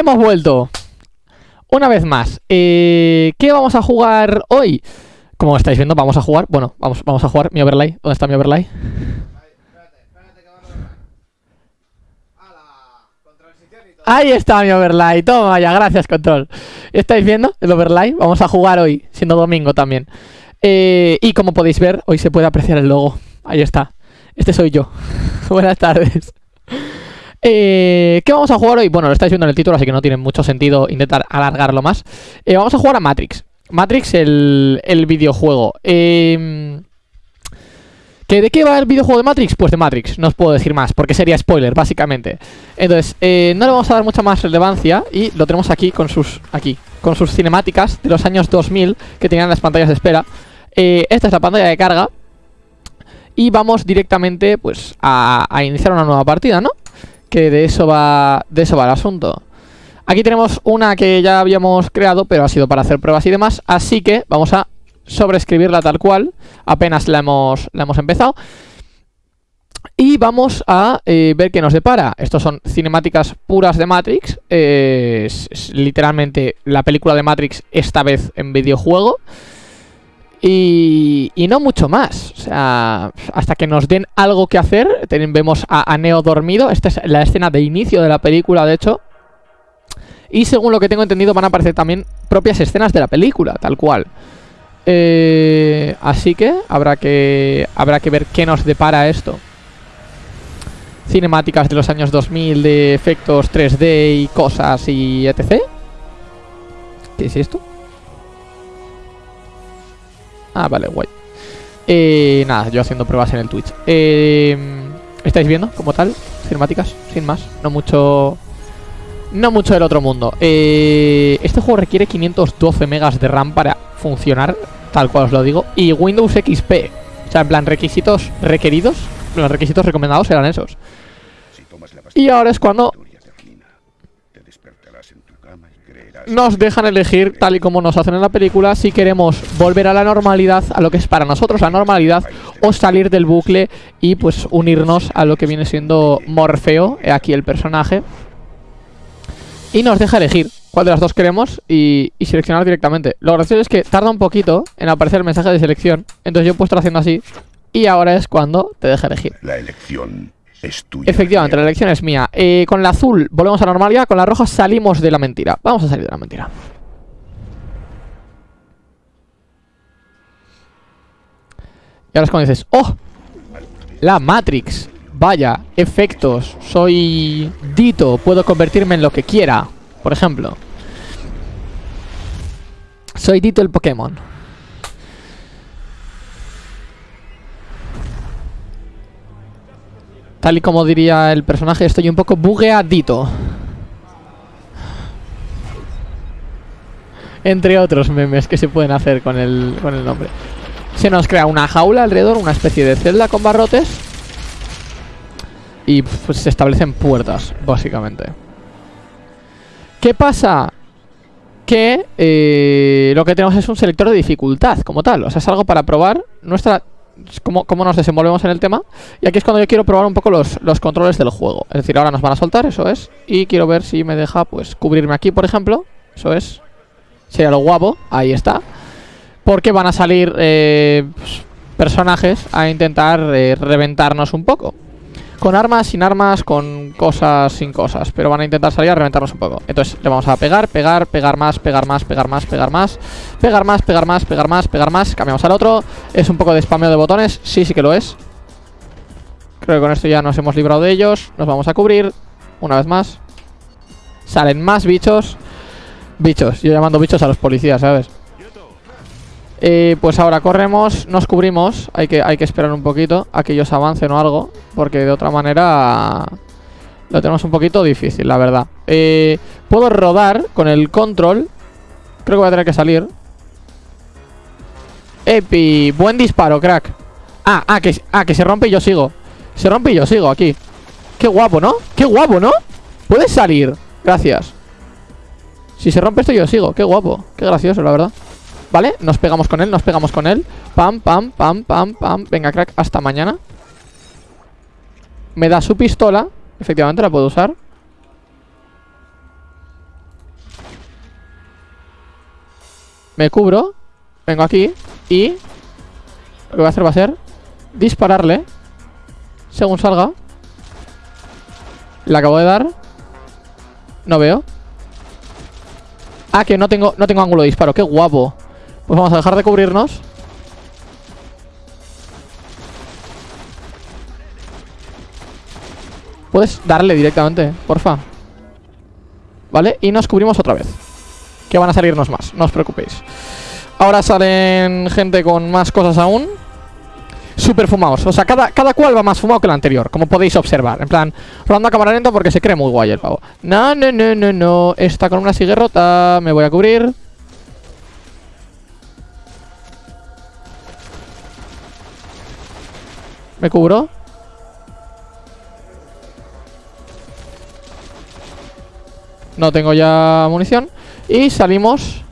Hemos vuelto. Una vez más. Eh, ¿Qué vamos a jugar hoy? Como estáis viendo, vamos a jugar Bueno, vamos, vamos a jugar mi overlay. ¿Dónde está mi overlay? Ahí está mi overlay, toma ya, gracias control. ¿Estáis viendo el overlay? Vamos a jugar hoy, siendo domingo también. Eh, Y como podéis ver, hoy se puede apreciar el logo. Ahí está, este soy yo. Buenas tardes eh, ¿Qué vamos a jugar hoy? Bueno, lo estáis viendo en el título, así que no tiene mucho sentido intentar alargarlo más eh, Vamos a jugar a Matrix Matrix, el, el videojuego eh, ¿Que ¿De qué va el videojuego de Matrix? Pues de Matrix, no os puedo decir más, porque sería spoiler, básicamente Entonces, eh, no le vamos a dar mucha más relevancia Y lo tenemos aquí con sus, aquí, con sus cinemáticas de los años 2000 Que tenían las pantallas de espera eh, Esta es la pantalla de carga Y vamos directamente, pues, a, a iniciar una nueva partida, ¿no? Que de eso va, de eso va el asunto. Aquí tenemos una que ya habíamos creado, pero ha sido para hacer pruebas y demás Así que vamos a sobreescribirla tal cual. Apenas la hemos, la hemos empezado. Y vamos a eh, ver qué nos depara. Estos son cinemáticas puras de Matrix. Eh, es, es literalmente la película de Matrix esta vez en videojuego y, y, no mucho más, o sea, hasta que nos den algo que hacer, vemos a, a, Neo dormido, esta es la escena de inicio de la película, de hecho. Y según lo que tengo entendido van a aparecer también propias escenas de la película, tal cual. Eh, así que habrá que habrá que ver qué nos depara esto. Cinemáticas de los años 2000 de efectos 3D y cosas y etc. ¿Qué es esto? Ah, vale, guay. Eh, nada, yo haciendo pruebas en el Twitch. Eh, ¿Estáis viendo como tal? Cinemáticas, sin más. No mucho... No mucho del otro mundo. Eh, este juego requiere 512 megas de RAM para funcionar, tal cual os lo digo. Y Windows XP. O sea, en plan, requisitos requeridos, los requisitos recomendados eran esos. Y ahora es cuando nos dejan elegir, tal y como nos hacen en la película, si queremos volver a la normalidad, a lo que es para nosotros la normalidad, o salir del bucle y pues unirnos a lo que viene siendo Morfeo, aquí el personaje. Y nos deja elegir cuál de las dos queremos y, y, seleccionar directamente. Lo gracioso es que tarda un poquito en aparecer el mensaje de selección. Entonces yo he puesto haciendo así. Y ahora es cuando te deja elegir. La elección es tuya. Efectivamente, la elección es mía. Eh, con la azul volvemos a la normalidad. Con la roja salimos de la mentira. Vamos a salir de la mentira. Y ahora es cuando dices, ¡Oh! La Matrix. Vaya, efectos. Soy Dito. Puedo convertirme en lo que quiera. Por ejemplo. Soy Dito el Pokémon. Tal y como diría el personaje, estoy un poco bugueadito. Entre otros memes que se pueden hacer con el, con el nombre. Se nos crea una jaula alrededor, una especie de celda con barrotes. Y pues, se establecen puertas, básicamente. ¿Qué pasa? Que eh, lo que tenemos es un selector de dificultad, como tal. O sea, es algo para probar nuestra Cómo, cómo, nos desenvolvemos en el tema Y aquí es cuando yo quiero probar un poco los, los, controles del juego. Es decir, ahora nos van a soltar, eso es. Y quiero ver si me deja, pues, cubrirme aquí, por ejemplo. Eso es. Sería lo guapo, ahí está. Porque van a salir eh, pues, personajes a intentar eh, reventarnos un poco con armas, sin armas, con cosas, sin cosas Pero van a intentar salir a reventarnos un poco. Entonces le vamos a pegar, pegar, pegar más, pegar más, pegar más, pegar más Pegar más, pegar más, pegar más, pegar más. Cambiamos al otro. Es un poco de spameo de botones, sí, sí que lo es. Creo que con esto ya nos hemos librado de ellos. Nos vamos a cubrir Una vez más. Salen más bichos. Bichos, yo llamando bichos a los policías, ¿sabes? Eh, pues ahora corremos, nos cubrimos hay que, hay que esperar un poquito a que ellos avancen o algo Porque de otra manera Lo tenemos un poquito difícil, la verdad. Eh, Puedo rodar con el control Creo que voy a tener que salir. Epi, buen disparo, crack. Ah, ah, que, ah, que se rompe y yo sigo. Se rompe y yo sigo aquí. Qué guapo, ¿no? Qué guapo, ¿no? Puedes salir, gracias. Si se rompe esto yo sigo, qué guapo Qué gracioso, la verdad ¿Vale? Nos pegamos con él, nos pegamos con él. Pam, pam, pam, pam, pam. Venga, crack, hasta mañana. Me da su pistola. Efectivamente la puedo usar. Me cubro. Vengo aquí Y Lo que voy a hacer va a ser Dispararle Según salga. Le acabo de dar. No veo. Ah, que no tengo, no tengo ángulo de disparo. Qué guapo. Pues vamos a dejar de cubrirnos. Puedes darle directamente, porfa. ¿Vale? Y nos cubrimos otra vez. Que van a salirnos más, no os preocupéis. Ahora salen gente con más cosas aún. Super fumados. O sea, cada, cada cual va más fumado que el anterior, como podéis observar. En plan, rolando a cámara lenta porque se cree muy guay el pavo. No, no, no, no, no. Está con una sigue rota. Me voy a cubrir. Me cubro. No tengo ya munición. Y salimos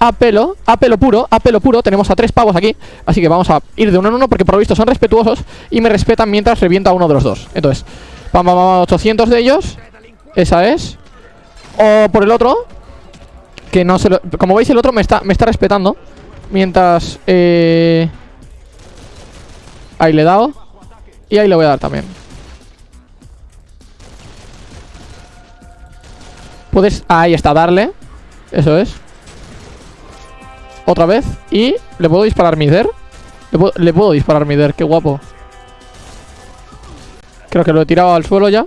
a pelo, a pelo puro, a pelo puro. Tenemos a tres pavos aquí. Así que vamos a ir de uno en uno porque por lo visto son respetuosos y me respetan mientras reviento a uno de los dos. Entonces, vamos, vamos, 800 de ellos. Esa es. O por el otro. Que no se lo... Como veis, el otro me está, me está respetando. Mientras... Eh... Ahí le he dado. Y ahí le voy a dar también. Puedes... Ahí está, darle. Eso es. Otra vez. Y le puedo disparar. Le puedo, le puedo disparar Mider, qué guapo. Creo que lo he tirado al suelo ya.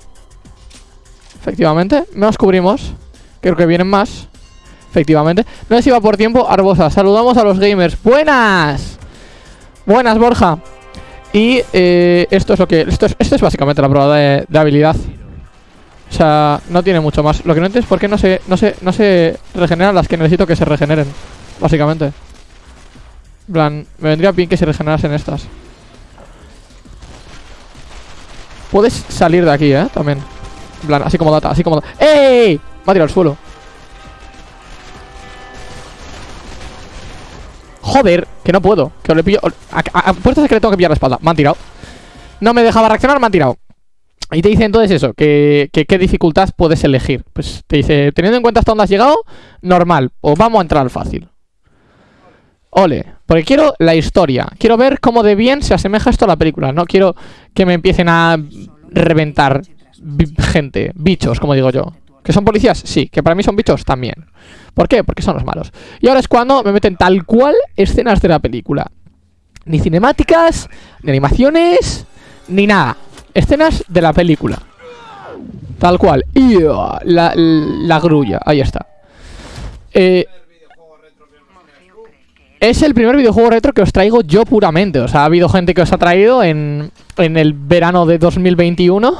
Efectivamente. Nos cubrimos. Creo que vienen más. Efectivamente. No sé si va por tiempo. Arbosa. Saludamos a los gamers. ¡Buenas! Buenas, Borja. Y eh, esto es lo que. Esto es, esto es básicamente la prueba de, habilidad. O sea, no tiene mucho más. Lo que no entiendo es por qué no se, no se, no se regeneran las que necesito que se regeneren. Básicamente. En plan, me vendría bien que se regenerasen estas. Puedes salir de aquí, ¿eh? También. En plan, así como data, así como data. ¡Ey! Me ha tirado al suelo. Joder, que no puedo. Que le pillo. A, a, a puertas de que le tengo que pillar la espalda. Me han tirado. No me dejaba reaccionar, me han tirado. Y te dice entonces eso, que, que, qué dificultad puedes elegir. Pues te dice, teniendo en cuenta hasta dónde has llegado, normal. O vamos a entrar al fácil. Ole, porque quiero la historia. Quiero ver cómo de bien se asemeja esto a la película. No quiero que me empiecen a reventar gente, bichos, como digo yo. ¿Que son policías? Sí. ¿Que para mí son bichos? También. ¿Por qué? Porque son los malos. Y ahora es cuando me meten tal cual escenas de la película. Ni cinemáticas, ni animaciones, ni nada. Escenas de la película. Tal cual. Y uh, la, la grulla. Ahí está. Eh, es el primer videojuego retro que os traigo yo puramente. O sea, ha habido gente que os ha traído en, en el verano de 2021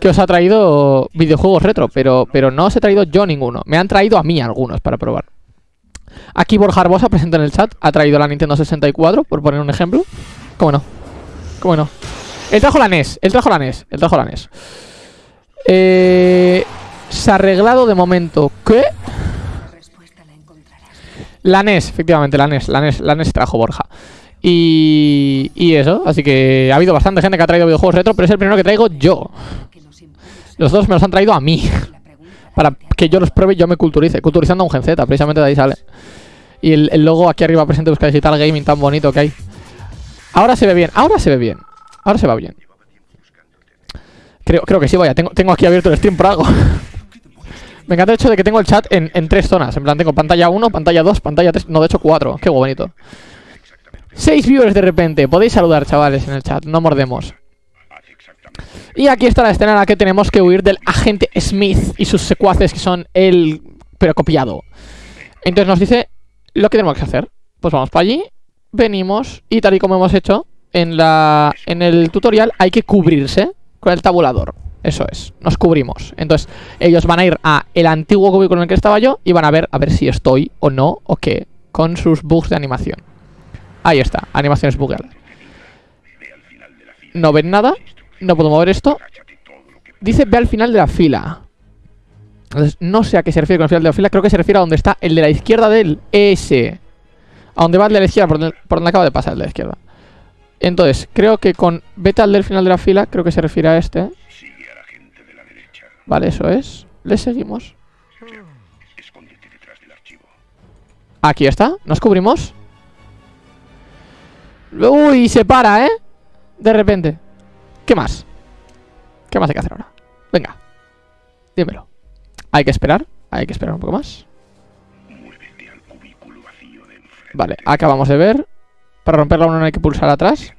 que os ha traído videojuegos retro, pero, pero no os he traído yo ninguno. Me han traído a mí algunos para probar. Aquí Borja Arbosa, presente en el chat, ha traído la Nintendo 64, por poner un ejemplo. ¿Cómo no? ¿Cómo no? Él trajo la NES, él trajo la NES, él trajo la NES. Eh, se ha arreglado de momento. ¿Qué? La NES, efectivamente, la NES, la NES, la NES trajo Borja. Y, y eso, así que ha habido bastante gente que ha traído videojuegos retro, pero es el primero que traigo yo. Los dos me los han traído a mí. Para que yo los pruebe y yo me culturice. Culturizando a un Gen Z, precisamente de ahí sale. Y el, el logo aquí arriba presente busca digital gaming tan bonito que hay. Ahora se ve bien, ahora se ve bien. Ahora se va bien. Creo, creo que sí, vaya. Tengo, tengo aquí abierto el stream por algo. Me encanta el hecho de que tengo el chat en, en tres zonas. En plan, tengo pantalla 1, pantalla 2, pantalla 3. No, de hecho 4. Qué bonito. Seis viewers de repente. Podéis saludar, chavales, en el chat. No mordemos. Y aquí está la escena en la que tenemos que huir del agente Smith y sus secuaces que son el... pero copiado. Entonces nos dice lo que tenemos que hacer. Pues vamos para allí, venimos y tal y como hemos hecho en, la, en el tutorial hay que cubrirse con el tabulador. Eso es, nos cubrimos. Entonces ellos van a ir a el antiguo cubículo en el que estaba yo y van a ver a ver si estoy o no o qué con sus bugs de animación. Ahí está, animaciones bugueadas. No ven nada, no puedo mover esto. Dice ve al final de la fila. Entonces, no sé a qué se refiere con el final de la fila. Creo que se refiere a donde está el de la izquierda del ese. A donde va el de la izquierda, por donde, por acaba de pasar el de la izquierda. Entonces, creo que con vete al del final de la fila, creo que se refiere a este. Vale, eso es. Le seguimos. Aquí está, nos cubrimos Uy, se para, ¿eh? De repente ¿Qué más? ¿Qué más hay que hacer ahora? Venga Dímelo Hay que esperar Hay que esperar un poco más. Vale, acabamos de ver Para romperla no hay que pulsar atrás.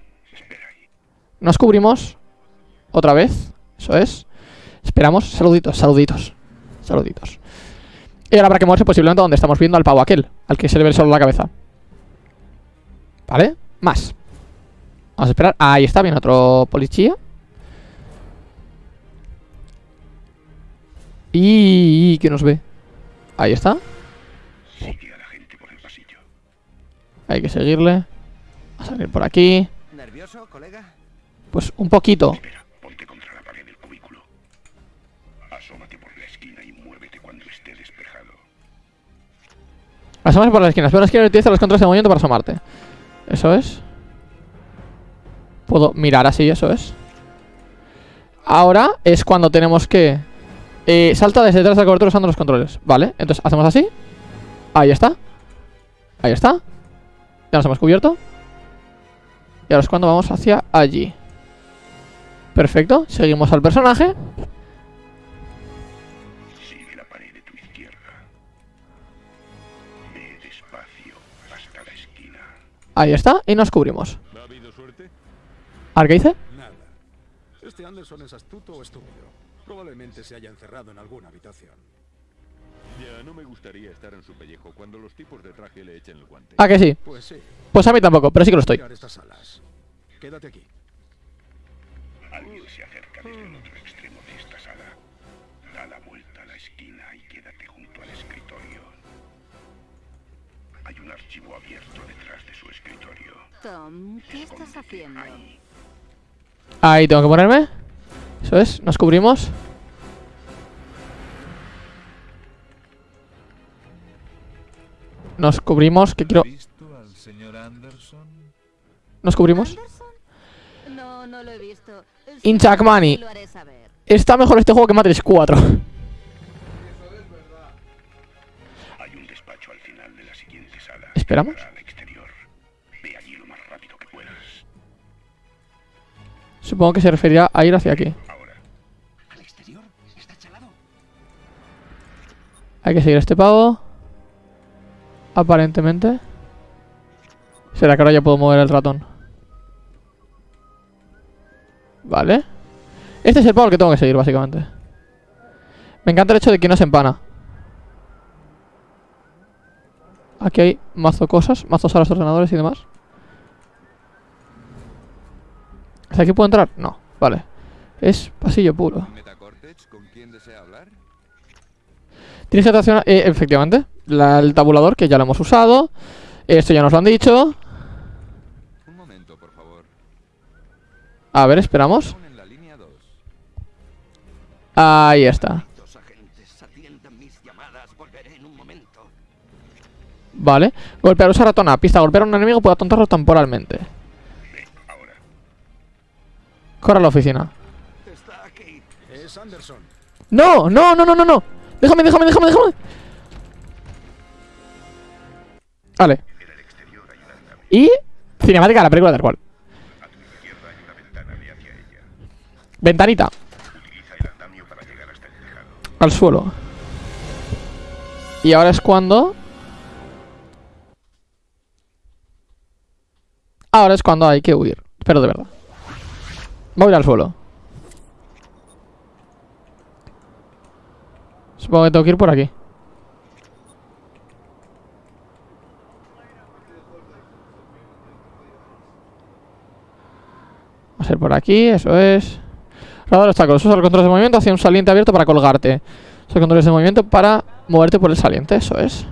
Nos cubrimos Otra vez Eso es Esperamos Saluditos, saluditos Saluditos Y ahora habrá que moverse posiblemente donde estamos viendo al pavo aquel Al que se le ve solo la cabeza Vale Más Vamos a esperar. Ahí está, viene otro policía. Y que nos ve Ahí está. Sigue a la gente por el pasillo. Hay que seguirle. A salir por aquí. ¿Nervioso, colega? Pues un poquito. Espera, ponte contra la pared del cubículo. Asómate por la esquina y muévete cuando esté despejado. Asómate por Pero la esquina. Utiliza los controles de movimiento para asomarte. Eso es Puedo mirar así, eso es. Ahora es cuando tenemos que eh, Salta desde detrás de la cobertura usando los controles. Vale, entonces hacemos así. Ahí está. Ahí está. Ya nos hemos cubierto. Y ahora es cuando vamos hacia allí. Perfecto, seguimos al personaje. Ahí está, y nos cubrimos. ¿A ver qué dice? Nada. Este Anderson es astuto o estúpido. Probablemente se haya encerrado en alguna habitación. Ya, no me gustaría estar en su pellejo cuando los tipos de traje le echen el guante. ¿A que sí? Pues sí. Pues a mí tampoco, pero sí que lo estoy estas salas. Quédate aquí. Alguien se acerca desde el otro extremo de esta sala. Da la vuelta a la esquina y quédate junto al escritorio. Hay un archivo abierto detrás de su escritorio. Tom, ¿qué estás haciendo? Ahí. Ahí tengo que ponerme Eso es, nos cubrimos Nos cubrimos, que quiero... ¿Visto al señor Anderson? Nos cubrimos. No, no lo he visto. In Chuck Money. Lo haré saber. Está mejor este juego que Matrix 4 Hay Supongo que se referirá a ir hacia aquí. Hay que seguir a este pavo Aparentemente. ¿Será que ahora ya puedo mover el ratón? Vale. Este es el pavo que tengo que seguir, básicamente. Me encanta el hecho de que no se empana. Aquí hay mazo cosas Mazos a los ordenadores y demás ¿Hasta aquí puedo entrar? No, vale Es pasillo puro ¿Metacortex? ¿Con quién desea hablar? Tienes que traccionar, eh, efectivamente, la- el tabulador que ya lo hemos usado. Esto ya nos lo han dicho. Un momento, por favor. A ver, esperamos. Aún en la línea 2. Ahí está. Vale. Golpear, usa ratón A. Pista, golpear a un enemigo puede atontarlo temporalmente. Corre a la oficina. Está aquí. Es Anderson. ¡No! ¡No, no, no, no, no! ¡Déjame, déjame, déjame, déjame! Vale. Y... Cinemática de la película tal cual. Ventanita. Al suelo. Y ahora es cuando... Ahora es cuando hay que huir. Pero de verdad. Voy al suelo. Supongo que tengo que ir por aquí. Vamos a ir por aquí, eso es. Radar obstáculos. Usa los controles de movimiento hacia un saliente abierto para colgarte. Usa los controles de movimiento para moverte por el saliente, eso es.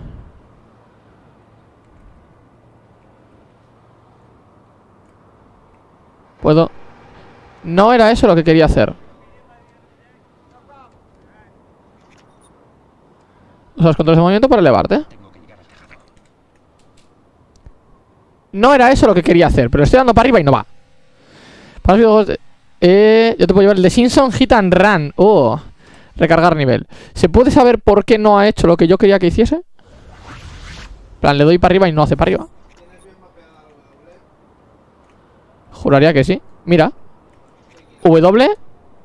Puedo... No era eso lo que quería hacer. Usa los controles de movimiento para elevarte. No era eso lo que quería hacer, pero estoy dando para arriba y no va. Para eh, yo te puedo llevar el de Simpson Hit and Run. Oh, recargar nivel. ¿Se puede saber por qué no ha hecho lo que yo quería que hiciese? Plan, le doy para arriba y no hace para arriba. Juraría que sí. Mira. W,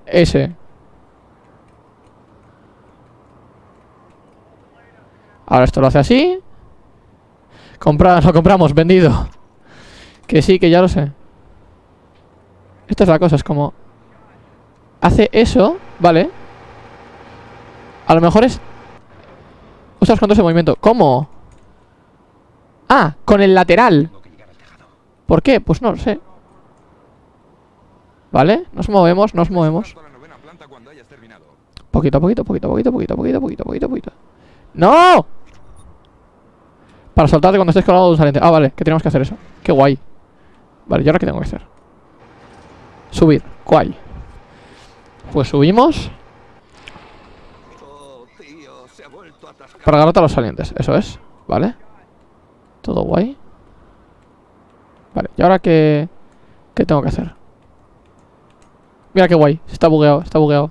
S. Ahora esto lo hace así. Compra, lo compramos, vendido. Que sí, que ya lo sé. Esta es la cosa, es como... Hace eso, vale. A lo mejor es... Los controles de movimiento. ¿Cómo? Ah, con el lateral. ¿Por qué? Pues no lo sé. ¿Vale? Nos movemos, nos movemos. Poquito poquito, poquito poquito, poquito poquito, poquito, poquito, poquito. ¡No! Para soltarte cuando estés colgado de un saliente. Ah, vale, que tenemos que hacer eso. Qué guay. Vale, ¿y ahora qué tengo que hacer? Subir. Guay. Pues subimos para agarrarte a los salientes. Eso es. Vale. Todo guay. Vale, ¿y ahora qué, qué tengo que hacer? Mira qué guay. Está bugueado, está bugueado.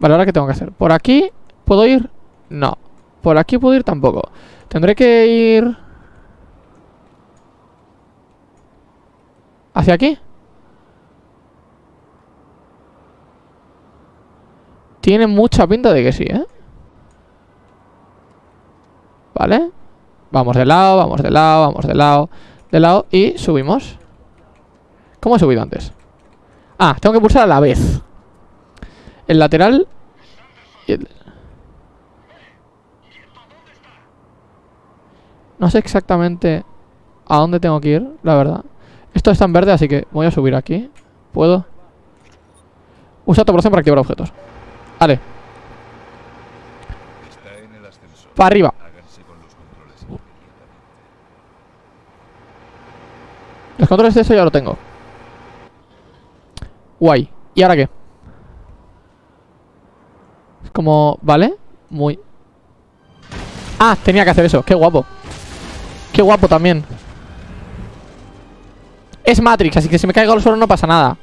Vale, ¿ahora qué tengo que hacer? ¿Por aquí puedo ir? No. Por aquí puedo ir tampoco. Tendré que ir... ¿Hacia aquí? Tiene mucha pinta de que sí, ¿eh? Vale. Vamos de lado, vamos de lado, vamos de lado, de lado y subimos. ¿Cómo he subido antes? Ah, tengo que pulsar a la vez. El lateral y el... No sé exactamente a dónde tengo que ir, la verdad. Esto está en verde, así que voy a subir aquí. ¿Puedo? Usa tu operación para activar objetos. Vale, para arriba. Los controles de eso ya lo tengo. Guay. ¿Y ahora qué? Es como... ¿Vale? Muy... Ah, tenía que hacer eso. Qué guapo. Qué guapo también. Es Matrix, así que si me caigo al suelo no pasa nada.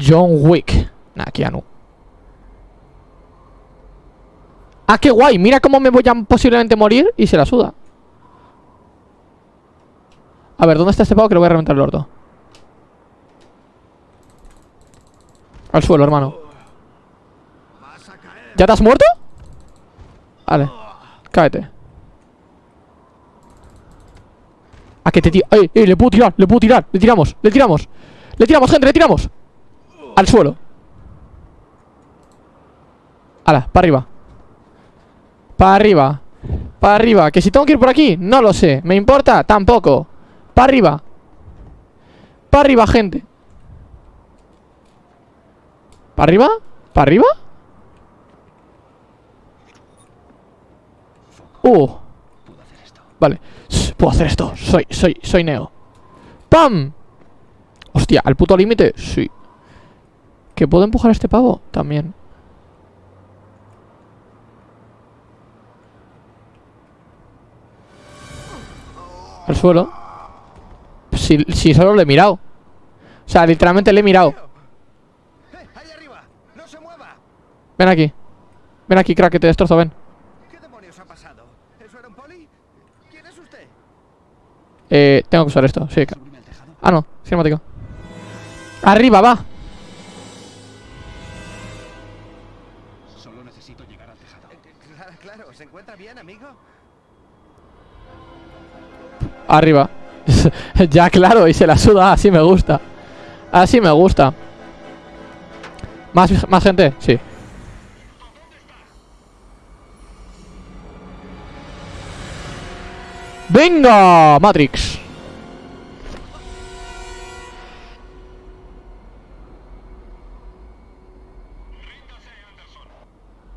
John Wick. Nah, Keanu. Ah, qué guay. Mira cómo me voy a posiblemente morir y se la suda. A ver, ¿dónde está este pavo que le voy a reventar el orto? Al suelo, hermano. ¿Ya te has muerto? Vale. Cáete. ¿A que te tira? ¡Ey, ey! Le puedo tirar, le puedo tirar. Le tiramos, le tiramos. Le tiramos, gente, le tiramos. Al suelo. Ala, para arriba. Para arriba. Para arriba. Que si tengo que ir por aquí, no lo sé. ¿Me importa? Tampoco. Para arriba. Para arriba, gente. ¿Para arriba? ¿Para arriba? Uh. Vale. Puedo hacer esto. Soy, soy, soy Neo. ¡Pam! Hostia, ¿al puto límite? Sí. ¿Que puedo empujar a este pavo? También. Al suelo. Si, si solo le he mirado. O sea, literalmente le he mirado. ¡Eh, ahí arriba! ¡No se mueva! Ven aquí. Ven aquí, crack, que te destrozo, ven. ¿Qué demonios ha pasado? ¿Eso era un poli? ¿Quién es usted? Eh, tengo que usar esto, sí. Ah, no, cinemático. Arriba, va. Solo necesito llegar al tejado. Claro, claro. ¿Se encuentra bien, amigo? Arriba. ya, claro, y se la suda. Así me gusta. Así me gusta. ¿Más, más gente? Sí. ¡Venga! Matrix.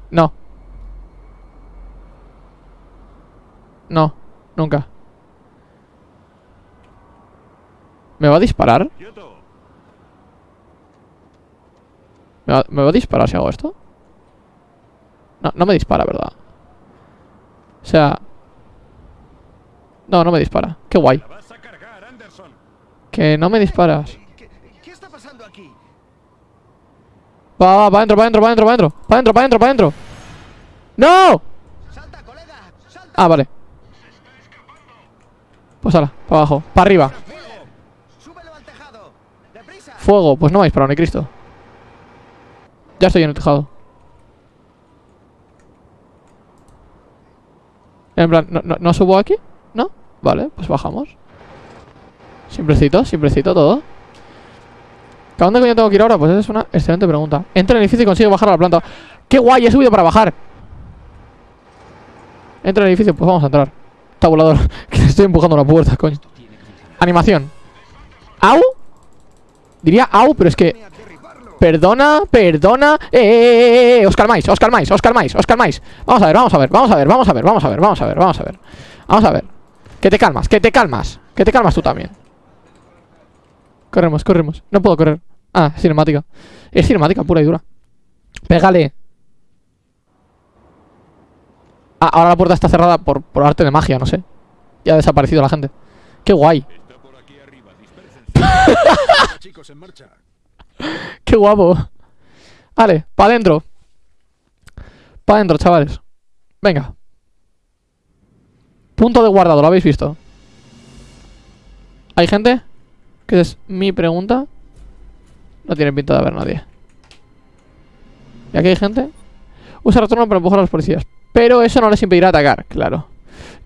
No. No, nunca. ¿Me va a disparar? ¿Me va, me va a disparar si hago esto? No, no me dispara, ¿verdad? O sea... No, no me dispara. Qué guay. Que no me disparas. ¿Qué, qué está pasando aquí? Va, va, va adentro, va adentro, va adentro, va adentro. Va adentro, va adentro, va adentro. ¡No! ¡Salta, colega! Ah, vale. Pues ala, para abajo. Para arriba. ¡Súbelo al tejado! ¡Deprisa! Fuego. Pues no me ha disparado ni Cristo. Ya estoy en el tejado. En plan, ¿no, no, no subo aquí? Vale, pues bajamos. Simplecito, simplecito todo. ¿A dónde coño tengo que ir ahora? Pues esa es una excelente pregunta. Entra en el edificio y consigue bajar a la planta. ¡Qué guay! He subido para bajar. Entra en el edificio, pues vamos a entrar. Tabulador. que estoy empujando la puerta, coño. Animación. ¿Au? Diría au, pero es que... Perdona, perdona. ¡Eh, eh, eh, eh! Os calmáis, os calmáis, os calmáis, os calmáis. Vamos a ver, vamos a ver, vamos a ver, vamos a ver, vamos a ver, vamos a ver, vamos a ver. Vamos a ver. Que te calmas, que te calmas. Que te calmas tú también. Corremos, corremos. No puedo correr. Ah, cinemática. Es cinemática pura y dura. Pégale. Ah, ahora la puerta está cerrada por, arte de magia, no sé. Ya ha desaparecido la gente. Qué guay. Qué guapo. Vale, para adentro. Para adentro, chavales. Venga. Punto de guardado, ¿lo habéis visto? ¿Hay gente? Que es mi pregunta. No tiene pinta de haber nadie. ¿Y aquí hay gente? Usa retorno para empujar a los policías. Pero eso no les impedirá atacar, claro.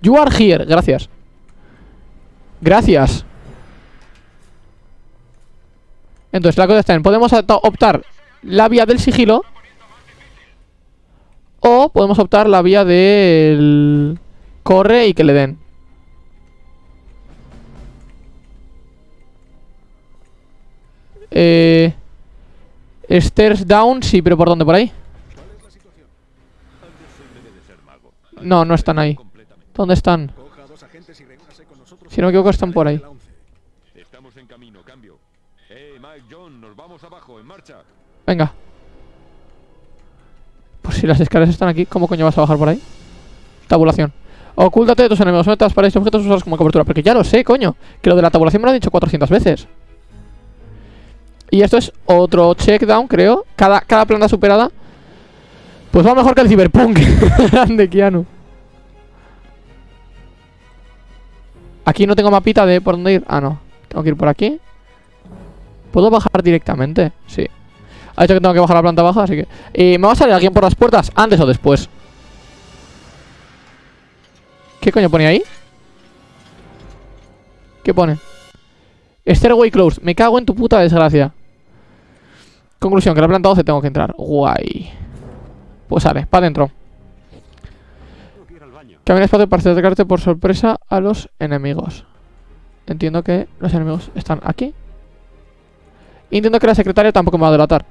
You are here, gracias. Gracias. Entonces, la cosa está en, podemos opta- optar la vía del sigilo o podemos optar la vía del corre y que le den. Eh, stairs down, sí, pero ¿por dónde? ¿Por ahí? No, no están ahí. ¿Dónde están? Si no me equivoco, están por ahí. Venga. Pues si las escaleras están aquí, ¿cómo coño vas a bajar por ahí? Tabulación. Ocúltate de tus enemigos, das para estos objetos usados como cobertura. Porque ya lo sé, coño. Que lo de la tabulación me lo han dicho 400 veces. Y esto es otro checkdown, creo. Cada, cada planta superada. Pues va mejor que el Cyberpunk. Grande, Keanu. Aquí no tengo mapita de por dónde ir. Ah, no. Tengo que ir por aquí. ¿Puedo bajar directamente? Sí. Ha dicho que tengo que bajar la planta baja, así que... Eh, ¿Me va a salir alguien por las puertas? ¿Antes o después? ¿Qué coño pone ahí? ¿Qué pone? Stairway closed. Me cago en tu puta desgracia. Conclusión, que la planta 12 tengo que entrar. Guay. Pues sale, para adentro. Camina espacio para acercarte por sorpresa a los enemigos. Entiendo que los enemigos están aquí. Entiendo que la secretaria tampoco me va a delatar.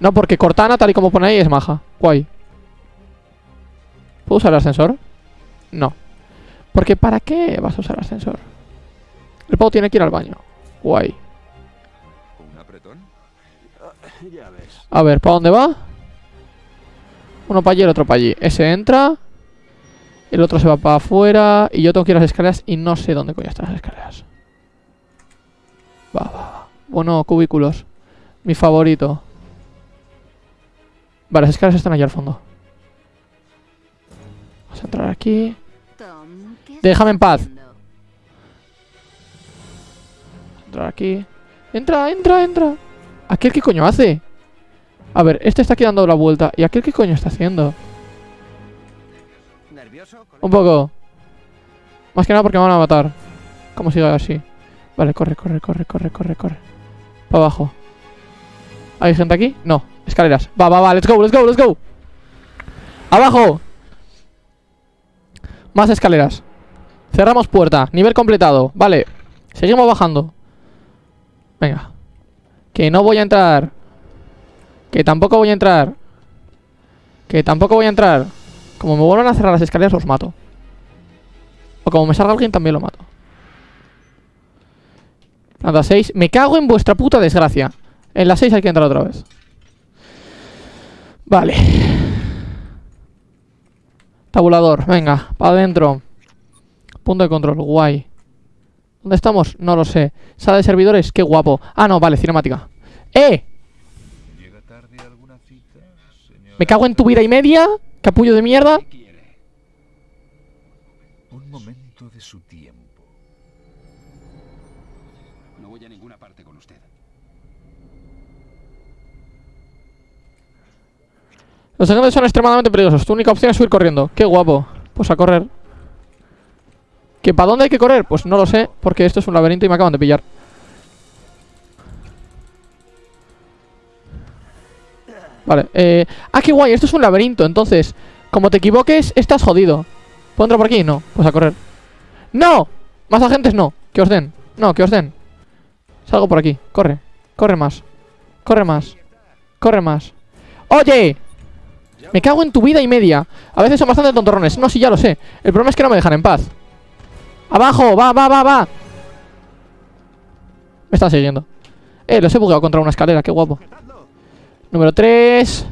No, porque Cortana, tal y como pone ahí, es maja. Guay. ¿Puedo usar el ascensor? No. Porque ¿para qué vas a usar el ascensor? El pavo tiene que ir al baño. Guay. ¿Un apretón? Ya ves. A ver, ¿para dónde va? Uno para allí, el otro para allí. Ese entra. El otro se va para afuera. Y yo tengo que ir a las escaleras y no sé dónde coño están las escaleras. Va, va, va. Bueno, cubículos. Mi favorito. Vale, las escaleras están allá al fondo. Vamos a entrar aquí. Tom, ¿qué Déjame en paz. Entrar aquí. Entra, entra, entra. ¿Aquel qué coño hace? A ver, este está aquí dando la vuelta. ¿Y aquel qué coño está haciendo? Un poco. Más que nada porque me van a matar. Como siga así. Vale, corre, corre, corre, corre, corre, corre. Para abajo. ¿Hay gente aquí? No. Escaleras. Va, va, va. Let's go, let's go, let's go. Abajo. Más escaleras. Cerramos puerta. Nivel completado. Vale. Seguimos bajando. Venga. Que no voy a entrar. Que tampoco voy a entrar. Que tampoco voy a entrar. Como me vuelvan a cerrar las escaleras, los mato. O como me salga alguien, también lo mato. Planta 6. Me cago en vuestra puta desgracia. En la 6 hay que entrar otra vez. Vale. Tabulador. Venga, para adentro. Punto de control. Guay. ¿Dónde estamos? No lo sé. Sala de servidores. Qué guapo. Ah, no, vale, cinemática. ¡Eh! ¿Llega tarde a alguna cita, señor? Me cago en tu vida y media. Capullo de mierda. un momento de su tiempo. No voy a ninguna parte con usted. Los agentes son extremadamente peligrosos. Tu única opción es subir corriendo. Qué guapo. Pues a correr. ¿Que para dónde hay que correr? Pues no lo sé, porque esto es un laberinto y me acaban de pillar. Vale, eh... Ah, qué guay, esto es un laberinto, entonces Como te equivoques, estás jodido ¿Puedo entrar por aquí? No, pues a correr ¡No! Más agentes no, que os den No, que os den Salgo por aquí, corre, corre más Corre más, corre más ¡Oye! Me cago en tu vida y media. A veces son bastante tontorrones. No, sí, ya lo sé. El problema es que no me dejan en paz. ¡Abajo! ¡Va, va, va, va! Me están siguiendo. Eh, los he bugado contra una escalera, qué guapo. Número 3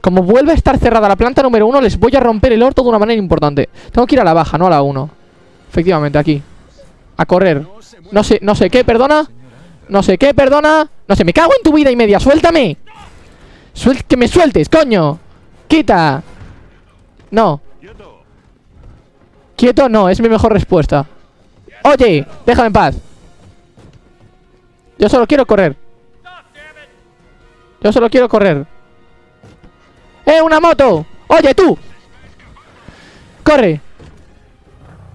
Como vuelve a estar cerrada la planta número 1 Les voy a romper el orto de una manera importante. Tengo que ir a la baja, no a la 1 Efectivamente, aquí. A correr. No sé, no sé qué, perdona. No sé qué, perdona. No sé, me cago en tu vida y media, suéltame. Suel Que me sueltes, coño Quita No. Quieto no, es mi mejor respuesta. Oye, déjame en paz. Yo solo quiero correr. Yo solo quiero correr. ¡Eh, una moto! ¡Oye, tú! ¡Corre!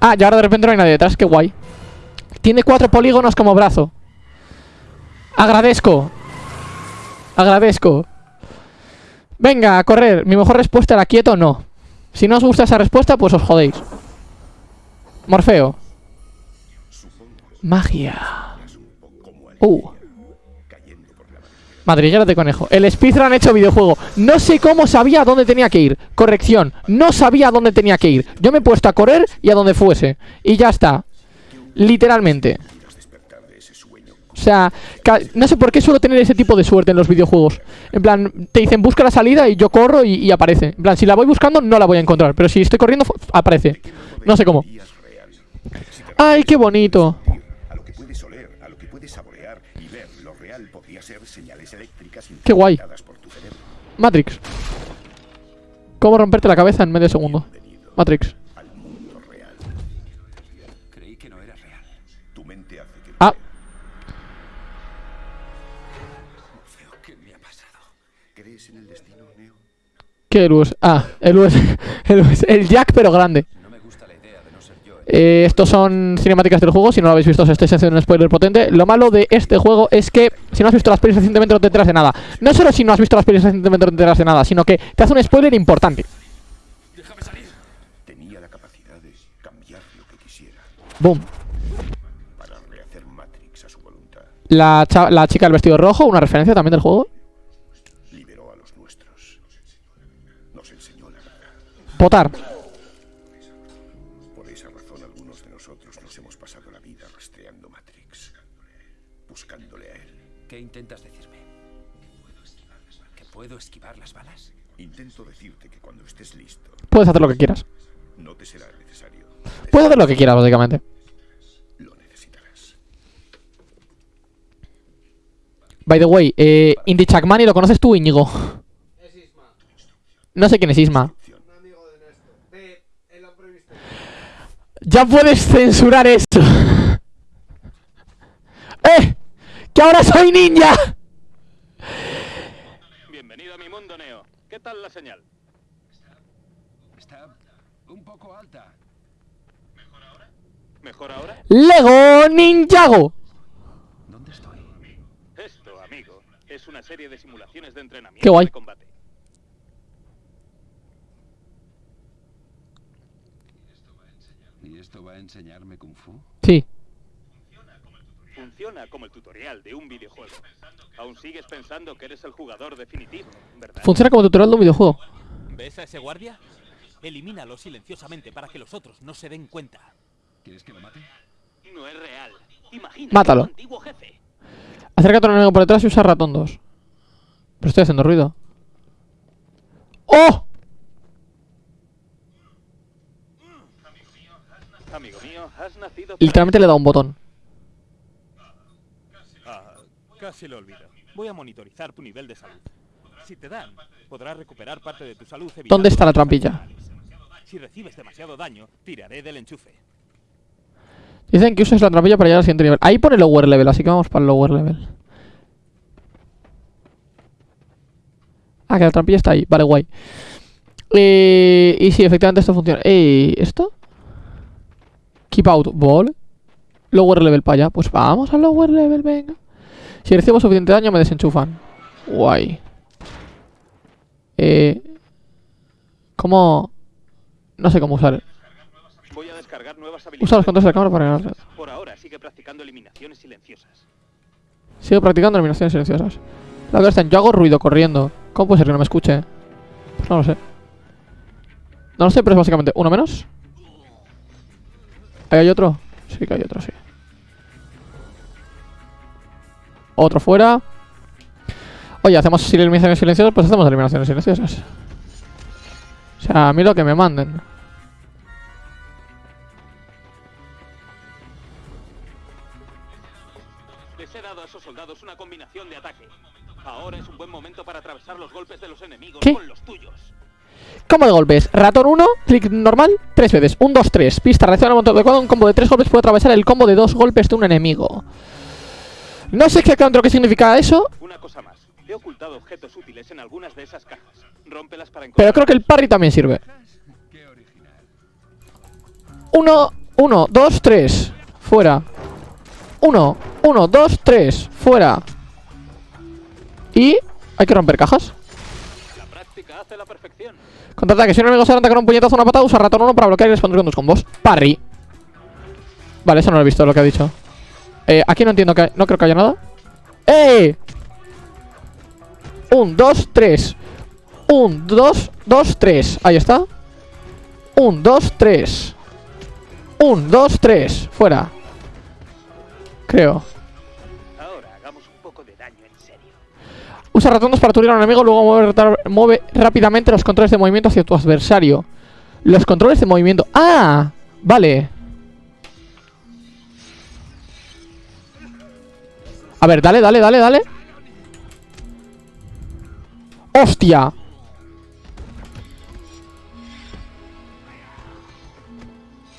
Ah, y ahora de repente no hay nadie detrás, qué guay. Tiene cuatro polígonos como brazo. Agradezco. Agradezco Venga, a correr. Mi mejor respuesta era quieto, no. Si no os gusta esa respuesta, pues os jodéis. Morfeo. Magia. Uh. Madriguera de conejo. El speedrun hecho videojuego. No sé cómo sabía a dónde tenía que ir. Corrección. No sabía a dónde tenía que ir. Yo me he puesto a correr y a donde fuese. Y ya está. Literalmente O sea No sé por qué suelo tener ese tipo de suerte en los videojuegos En plan Te dicen busca la salida y yo corro y, aparece En plan Si la voy buscando no la voy a encontrar Pero si estoy corriendo aparece No sé cómo Ay, qué bonito Qué guay. Matrix. ¿Cómo romperte la cabeza en medio segundo? Matrix. ¿Qué? Ah, el luz. El, el Jack pero grande. Eh, estos son cinemáticas del juego, si no lo habéis visto os estoy haciendo un spoiler potente. Lo malo de este juego es que si no has visto las pelis recientemente no te enteras de nada. No solo si no has visto las pelis recientemente no te enteras de nada, sino que te hace un spoiler importante. Déjame salir. Tenía la capacidad de cambiar lo que quisiera. Boom. Para rehacer Matrix a su voluntad. La, la chica del vestido rojo, una referencia también del juego verdad Votar ¿Qué intentas decirme? ¿Que puedo esquivar las balas? Intento decirte que cuando estés listo... Puedes hacer lo que quieras. No te será necesario. Puedes hacer lo que quieras, básicamente. Lo necesitarás. By the way, eh, Indy Chakmani, ¿lo conoces tú, Íñigo? Es Isma. No sé quién es Isma. Ya puedes censurar esto. ¡Eh! ¡Que ahora soy ninja! Bienvenido a mi mundo, Neo. ¿Qué tal la señal? Está, un poco alta. ¿Mejor ahora? ¿Mejor ahora? ¡Lego Ninjago! ¿Dónde estoy? Esto, amigo, es una serie de simulaciones de entrenamiento Qué guay. de combate. ¿Y esto va a enseñarme Kung Fu? Sí. Funciona como el tutorial de un videojuego. Aún sigues pensando que eres el jugador definitivo, ¿verdad? Funciona como tutorial de un videojuego. ¿Ves a ese guardia? Elimínalo silenciosamente para que los otros no se den cuenta. ¿Quieres que lo mate? No es real. Imagina Mátalo. antiguo jefe. Acércate a un enemigo por detrás y usa ratón 2. Pero estoy haciendo ruido. ¡Oh! Amigo mío, has nacido para Literalmente le he dado un botón. Ah, casi lo olvido. Voy a monitorizar tu nivel de salud. Si te dan, podrás recuperar parte de tu salud ¿Dónde está la trampilla? Si recibes demasiado daño, tiraré del enchufe. Dicen que uses la trampilla para llegar al siguiente nivel. Ahí pone lower level, así que vamos para el lower level. Ah, que la trampilla está ahí. Vale, guay. Eh, y sí, efectivamente esto funciona. Eh, ¿Esto? Keep out ball. Lower level para allá. Pues vamos al lower level, venga. Si recibo suficiente daño me desenchufan. Guay. Eh... ¿Cómo...? No sé cómo usar. Voy a descargar nuevas Usa los habilidades. controles de la cámara para ganar. Por ahora sigue practicando eliminaciones silenciosas. Sigo practicando eliminaciones silenciosas. La verdad es yo hago ruido corriendo. ¿Cómo puede ser que no me escuche? Pues no lo sé. No lo sé, pero es básicamente uno menos. ¿Ahí hay otro? Sí que hay otro, sí. Otro fuera. Oye, hacemos eliminaciones silenciosas, pues hacemos eliminaciones silenciosas. O sea, a mí lo que me manden. Les he dado a esos soldados una combinación de ataque. Ahora es un buen momento para atravesar los golpes de los enemigos ¿Qué? con los tuyos. Combo de golpes. Ratón 1, clic normal, tres veces. 1, 2, 3. Pista, reacciona un montón adecuado. Un combo de tres golpes puede atravesar el combo de dos golpes de un enemigo. No sé exactamente lo que significa eso, Una cosa más. He ocultado objetos útiles en algunas de esas cajas. Rómpelas para pero encontrar. creo que el parry también sirve. 1, 1, 2, 3. Fuera. 1, 1, 2, 3. Fuera. Y hay que romper cajas. Contraataque. Si un enemigo se adelanta con un puñetazo o una patada, usa ratón 1 para bloquear y responder con tus combos. Parry. Vale, eso no lo he visto lo que ha dicho. Eh, aquí no entiendo que... No creo que haya nada. ¡Eh! 1, 2, 3. 1, 2, 2, 3. Ahí está. 1, 2, 3. 1, 2, 3. Fuera. Creo. Usa 2 para aturdir a un enemigo, luego mueve, rápidamente los controles de movimiento hacia tu adversario. Los controles de movimiento. ¡Ah! Vale. A ver, dale, dale, dale, dale. ¡Hostia!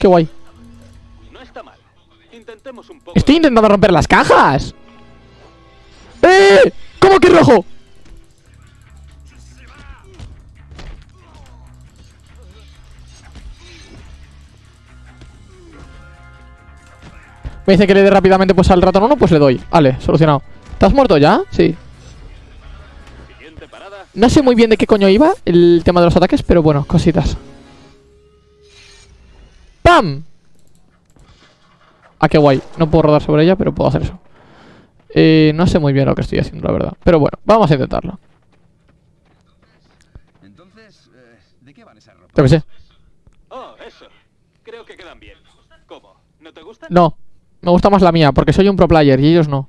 ¡Qué guay! No está mal. Intentemos un poco. Estoy intentando romper las cajas. ¡Eh! ¿Cómo que rojo? Me dice que le dé rápidamente pues al ratón 1, pues le doy. Vale, solucionado. ¿Estás muerto ya? Sí. No sé muy bien de qué coño iba el tema de los ataques, pero bueno, cositas. ¡Pam! Ah, qué guay. No puedo rodar sobre ella, pero puedo hacer eso. Eh, no sé muy bien lo que estoy haciendo, la verdad. Pero bueno, vamos a intentarlo. Entonces, eh, ¿de qué van esas ropas? Yo que sé. Oh, eso. Creo que quedan bien. ¿Cómo? ¿No te gustan? No. Me gusta más la mía, porque soy un pro player y ellos no.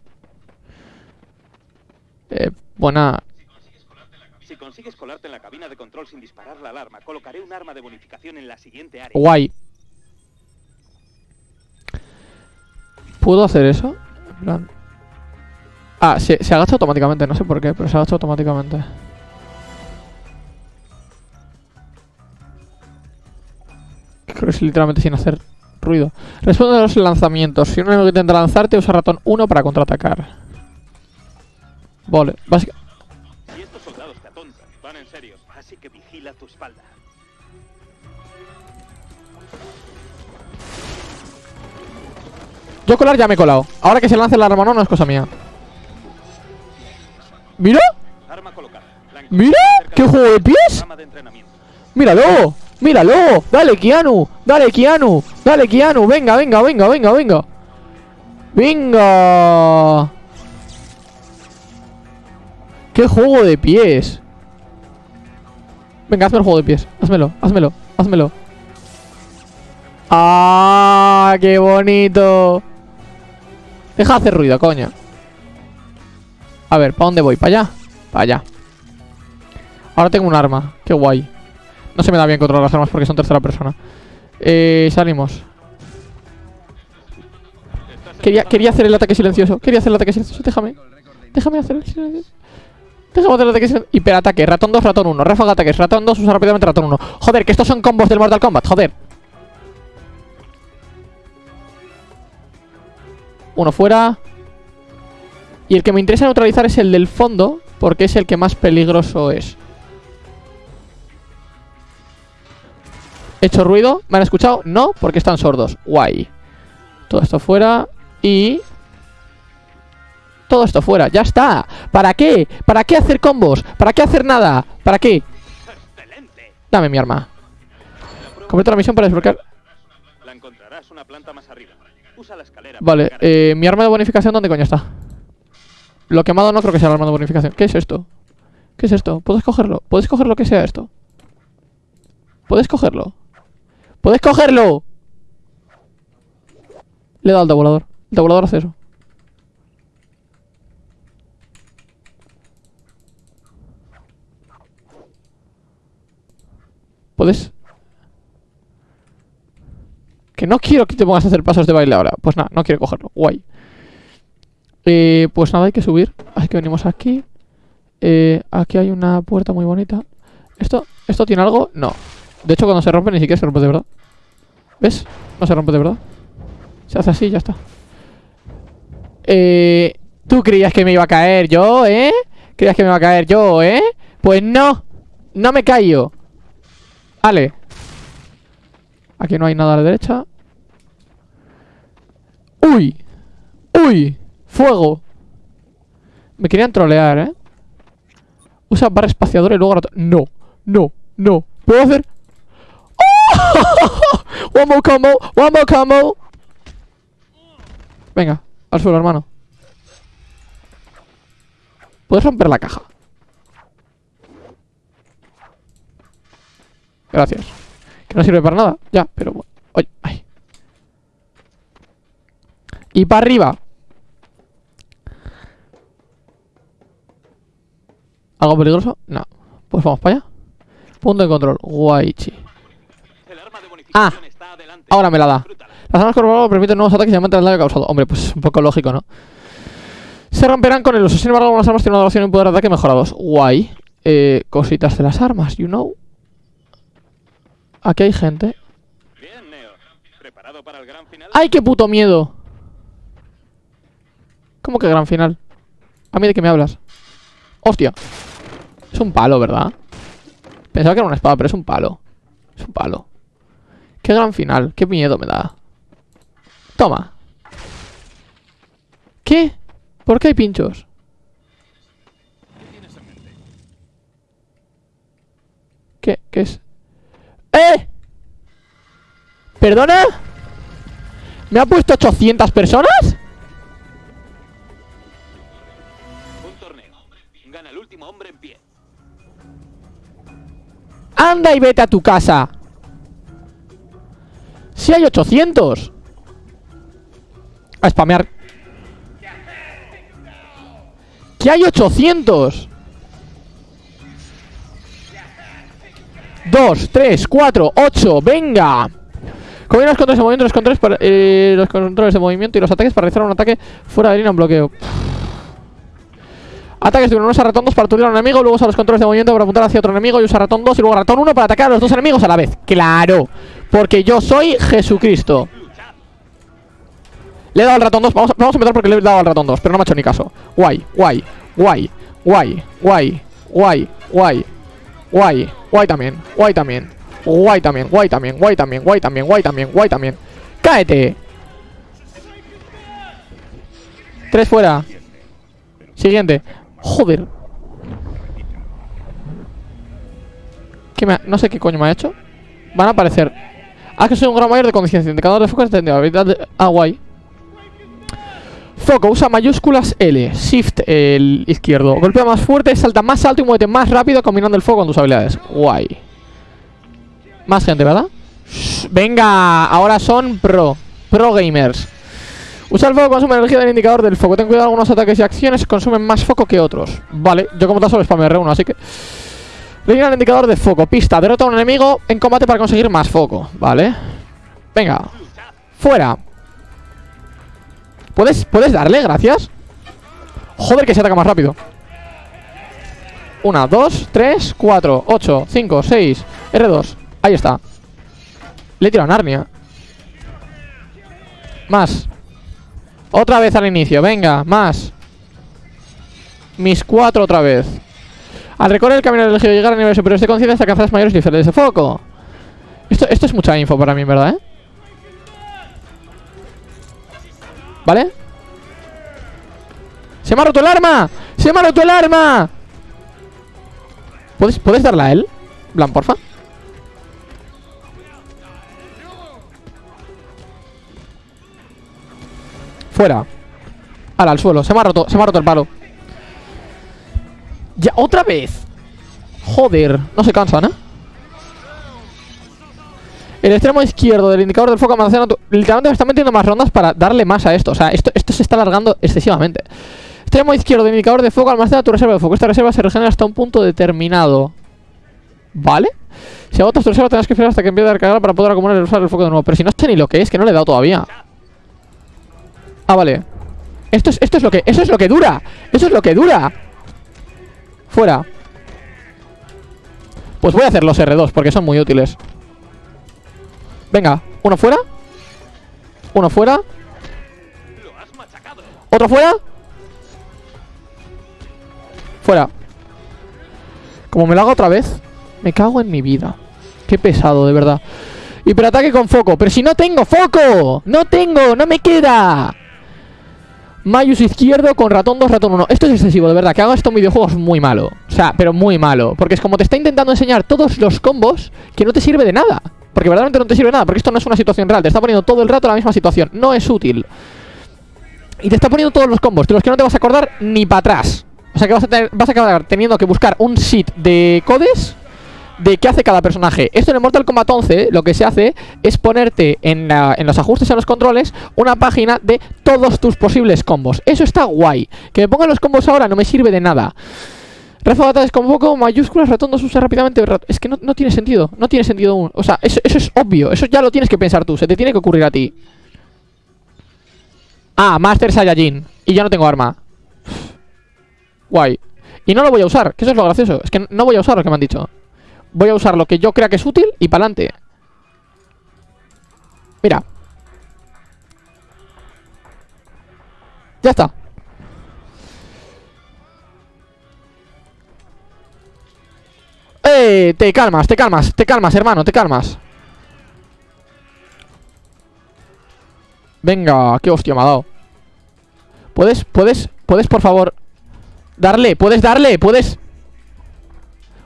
Eh, buena. Si consigues colarte en la cabina de control sin disparar la alarma, colocaré un arma de bonificación en la siguiente área. Guay. ¿Puedo hacer eso? En plan... Ah, se, se agacha automáticamente, no sé por qué, pero se agacha automáticamente. Creo que es literalmente sin hacer ruido. Responde a los lanzamientos. Si un enemigo intenta lanzarte, usa ratón 1 para contraatacar. Vale, básica- Y estos soldados te atontan. Van en serio. Así que vigila tu espalda. Yo colar ya me he colado. Ahora que se lance el arma no, no es cosa mía. ¡Mira! ¡Mira! ¡Qué juego de pies! ¡Míralo! ¡Míralo! ¡Dale, Keanu! ¡Dale, Keanu! ¡Dale, Keanu! ¡Venga, venga, venga, venga, venga! ¡Venga! ¡Qué juego de pies! Venga, hazme el juego de pies. Házmelo, házmelo, házmelo. ¡Ah! ¡Qué bonito! Deja de hacer ruido, coño. A ver, ¿para dónde voy? ¿Para allá? Para allá. Ahora tengo un arma. Qué guay. No se me da bien controlar las armas porque son tercera persona. Eh, salimos. Quería, quería hacer el ataque silencioso. Quería hacer el ataque silencioso. Déjame. Déjame hacer el silencioso. Déjame hacer el ataque silencioso. Hiperataque. Ratón 2, ratón 1. Ráfaga ataques. Ratón 2, usa rápidamente ratón 1. Joder, que estos son combos del Mortal Kombat. Joder. Uno fuera. Y el que me interesa neutralizar es el del fondo, porque es el que más peligroso es. ¿He hecho ruido? ¿Me han escuchado? No, porque están sordos. Guay. Todo esto fuera. Y... Todo esto fuera. ¡Ya está! ¿Para qué? ¿Para qué hacer combos? ¿Para qué hacer nada? ¿Para qué? Dame mi arma. Completa la misión para desbloquear... La encontrarás una planta más arriba. Usa la escalera. Vale, eh, mi arma de bonificación, ¿dónde coño está? Lo quemado no creo que sea el arma de bonificación. ¿Qué es esto? ¿Qué es esto? ¿Puedes cogerlo? ¿Puedes coger lo que sea esto? ¿Puedes cogerlo? ¿Puedes cogerlo? Le he dado al tabulador. El tabulador hace eso. ¿Puedes? Que no quiero que te pongas a hacer pasos de baile ahora. Pues nada, no quiero cogerlo. Guay. Eh, pues nada, hay que subir. Así que venimos aquí. Eh, aquí hay una puerta muy bonita. ¿Esto, ¿Esto tiene algo? No. De hecho, cuando se rompe ni siquiera se rompe de verdad. ¿Ves? No se rompe de verdad. Se hace así y ya está. Eh, ¿Tú creías que me iba a caer yo, eh? ¿Creías que me iba a caer yo, eh? Pues no. No me callo. Vale. Aquí no hay nada a la derecha. ¡Uy! ¡Uy! ¡Fuego! Me querían trolear, ¿eh? Usa barra espaciadora y luego... No, no, no. ¿Puedo hacer...? ¡Oh! One more combo, one more combo. Venga, al suelo, hermano. Puedes romper la caja. Gracias. Que no sirve para nada. Ya, pero... bueno. Oye, ay. Y para arriba. ¿Algo peligroso? No. Pues vamos para allá. Punto de control. Guaychi. Ah, Ahora me la da. Las armas corporales permiten nuevos ataques y aumentan el daño causado. Hombre, pues es un poco lógico, ¿no? Se romperán con el uso. Sin embargo, algunas armas tienen una duración y un poder de ataque mejorados. Guay. Eh, cositas de las armas, you know. Aquí hay gente. Bien, Neo. ¡Ay, qué puto miedo! ¿Cómo que gran final? ¿A mí de qué me hablas? ¡Hostia! Es un palo, ¿verdad? Pensaba que era una espada, pero es un palo. Es un palo. ¡Qué gran final! ¡Qué miedo me da! Toma. ¿Qué? ¿Por qué hay pinchos? ¿Qué? ¿Qué es? ¡Eh! ¿Perdona? ¿Me ha puesto 800 personas? Anda y vete a tu casa. Si hay 800. A spamear. Que hay 800. 2, 3, 4, 8, venga. Combina los controles de movimiento, los controles, para- eh, los controles de movimiento y los ataques para realizar un ataque fuera de línea en bloqueo. Ataques de unos a ratón 2 para aturdir a un enemigo, luego usa los controles de movimiento para apuntar hacia otro enemigo y usa ratón 2 y luego ratón 1 para atacar a los dos enemigos a la vez. ¡Claro! Porque yo soy Jesucristo. Le he dado al ratón 2, vamos, vamos a empezar porque le he dado al ratón 2, pero no me ha hecho ni caso. Guay, guay, guay, guay, guay, guay, guay, guay, guay también, guay también, guay también, guay también, guay también, guay también, guay también, guay también. ¡Cáete! Tres fuera. Siguiente. Joder. ¿Qué No sé qué coño me ha hecho. Van a aparecer. Ah, que soy un gran mayor de conciencia. Indicador de foco extendido. Habilidad de... Ah, guay. Foco, usa mayúsculas L. Shift el izquierdo. Golpea más fuerte, salta más alto y muévete más rápido combinando el fuego con tus habilidades. Guay. Más gente, ¿verdad? Venga, ahora son pro. Pro gamers. Usa el fuego consume energía del indicador del foco. Ten cuidado, algunos ataques y acciones consumen más foco que otros. Vale, yo como tal solo spam R1, así que... Rellena el indicador de foco. Pista, derrota a un enemigo en combate para conseguir más foco. Vale. Venga. Fuera. ¿Puedes, ¿Puedes darle? Gracias. Joder, que se ataca más rápido. Una, dos, tres, cuatro, ocho, cinco, seis. R2. Ahí está. Le he tirado a Narnia. Más. Otra vez al inicio, venga, más. Mis cuatro otra vez. Al recorrer el camino elegido llegar a niveles superiores de conciencia hasta alcanzar mayores niveles de foco. Esto, esto es mucha info para mí, ¿verdad? ¿eh? ¿Vale? ¡Se me ha roto el arma! ¡Se me ha roto el arma! ¿Puedes, ¿puedes darla a él? Blan, porfa. Fuera. Ala, al suelo. Se me ha roto, se me ha roto el palo. Ya, otra vez. Joder, no se cansan, ¿eh? El extremo izquierdo del indicador del foco almacena Literalmente me están metiendo más rondas para darle más a esto O sea, esto, esto se está alargando excesivamente Extremo izquierdo del indicador de foco almacena tu reserva de foco Esta reserva se regenera hasta un punto determinado ¿Vale? Si agotas tu reserva tendrás que esperar hasta que empiece a recargar Para poder acumular y usar el foco de nuevo Pero si no sé ni lo que es, que no le he dado todavía Ah, vale. Esto es, esto es lo que, eso es lo que dura. Eso es lo que dura. Fuera. Pues voy a hacer los R2 porque son muy útiles. Venga, uno fuera. Uno fuera. Otro fuera Fuera. Como me lo haga otra vez Me cago en mi vida. Qué pesado, de verdad. Hiperataque con foco. Pero si no tengo foco. No tengo, no me queda Mayus izquierdo con ratón 2, ratón 1 Esto es excesivo, de verdad Que haga esto en videojuegos muy malo. O sea, pero muy malo. Porque es como te está intentando enseñar todos los combos Que no te sirve de nada. Porque verdaderamente no te sirve de nada Porque esto no es una situación real. Te está poniendo todo el rato la misma situación. No es útil. Y te está poniendo todos los combos, de los que no te vas a acordar ni para atrás. O sea que vas a, vas a acabar teniendo que buscar un sheet de codes de qué hace cada personaje. Esto en el Mortal Kombat 11 lo que se hace es ponerte en, la- en los ajustes en los controles una página de todos tus posibles combos. Eso está guay. Que me pongan los combos ahora no me sirve de nada. Ráfaga de ataques con foco, mayúsculas, 2 usa rápidamente. Es que no, no tiene sentido, no tiene sentido aún. O sea, eso, eso es obvio, eso ya lo tienes que pensar tú, se te tiene que ocurrir a ti. Ah, Master Saiyajin. Y yo no tengo arma. Guay. Y no lo voy a usar, que eso es lo gracioso. Es que no voy a usar lo que me han dicho. Voy a usar lo que yo crea que es útil y pa'lante. Mira. Ya está. ¡Eh! Te calmas, te calmas, te calmas, hermano, te calmas. Venga, qué hostia me ha dado. ¿Puedes, puedes, puedes, por favor, darle? ¿Puedes darle? ¿Puedes?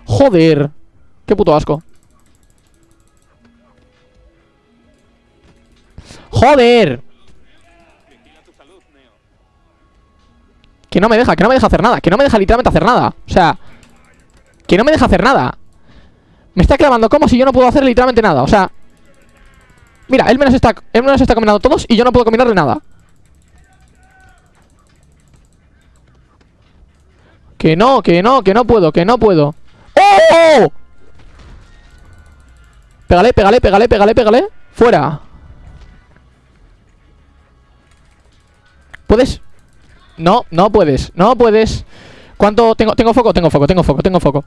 Joder. Qué puto asco. Joder. Que no me deja, que no me deja hacer nada. Que no me deja literalmente hacer nada. O sea, que no me deja hacer nada. Me está clavando como si yo no puedo hacer literalmente nada. O sea, mira, él me los está, él me los está combinando todos y yo no puedo combinarle nada. Que no, que no, que no puedo, que no puedo. ¡Oh! Pégale, pégale, pégale, pégale, pégale. Fuera. ¿Puedes? No, no puedes, no puedes. ¿Cuánto tengo? Tengo foco, tengo foco, tengo foco, tengo foco.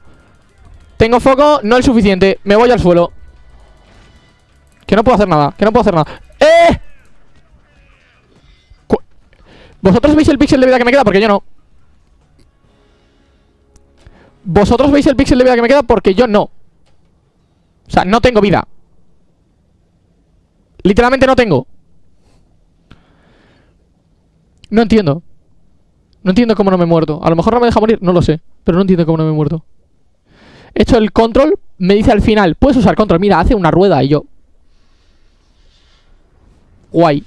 Tengo foco, no el suficiente. Me voy al suelo. Que no puedo hacer nada, que no puedo hacer nada. ¡Eh! ¿Vosotros veis el píxel de vida que me queda? Porque yo no. Vosotros veis el píxel de vida que me queda porque yo no. O sea, no tengo vida. Literalmente no tengo. No entiendo. No entiendo cómo no me he muerto. A lo mejor no me deja morir, no lo sé. Pero no entiendo cómo no me he muerto. He hecho el control, me dice al final, puedes usar control. Mira, hace una rueda y yo. Guay.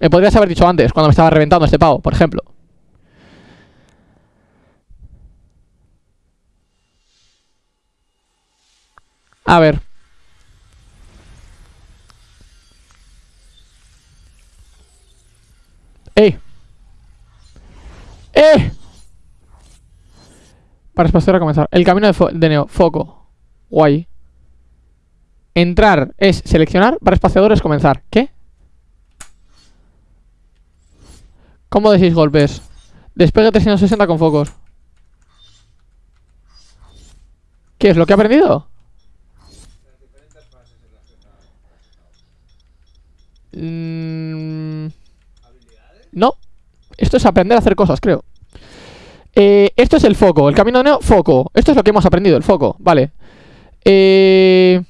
Me podrías haber dicho antes, cuando me estaba reventando este pavo, por ejemplo. A ver. ¡Eh! ¡Eh! Para espaciar a comenzar. El camino de, de Neo. Foco. Guay. Entrar es seleccionar. Para espaciador es comenzar. ¿Qué? Combo de 6 golpes. Despegue 360 con focos. ¿Qué es lo que he aprendido? Mm, No. Esto es aprender a hacer cosas, creo. Eh, esto es el foco. El camino de Neo, foco. Esto es lo que hemos aprendido, el foco. Vale. Eh...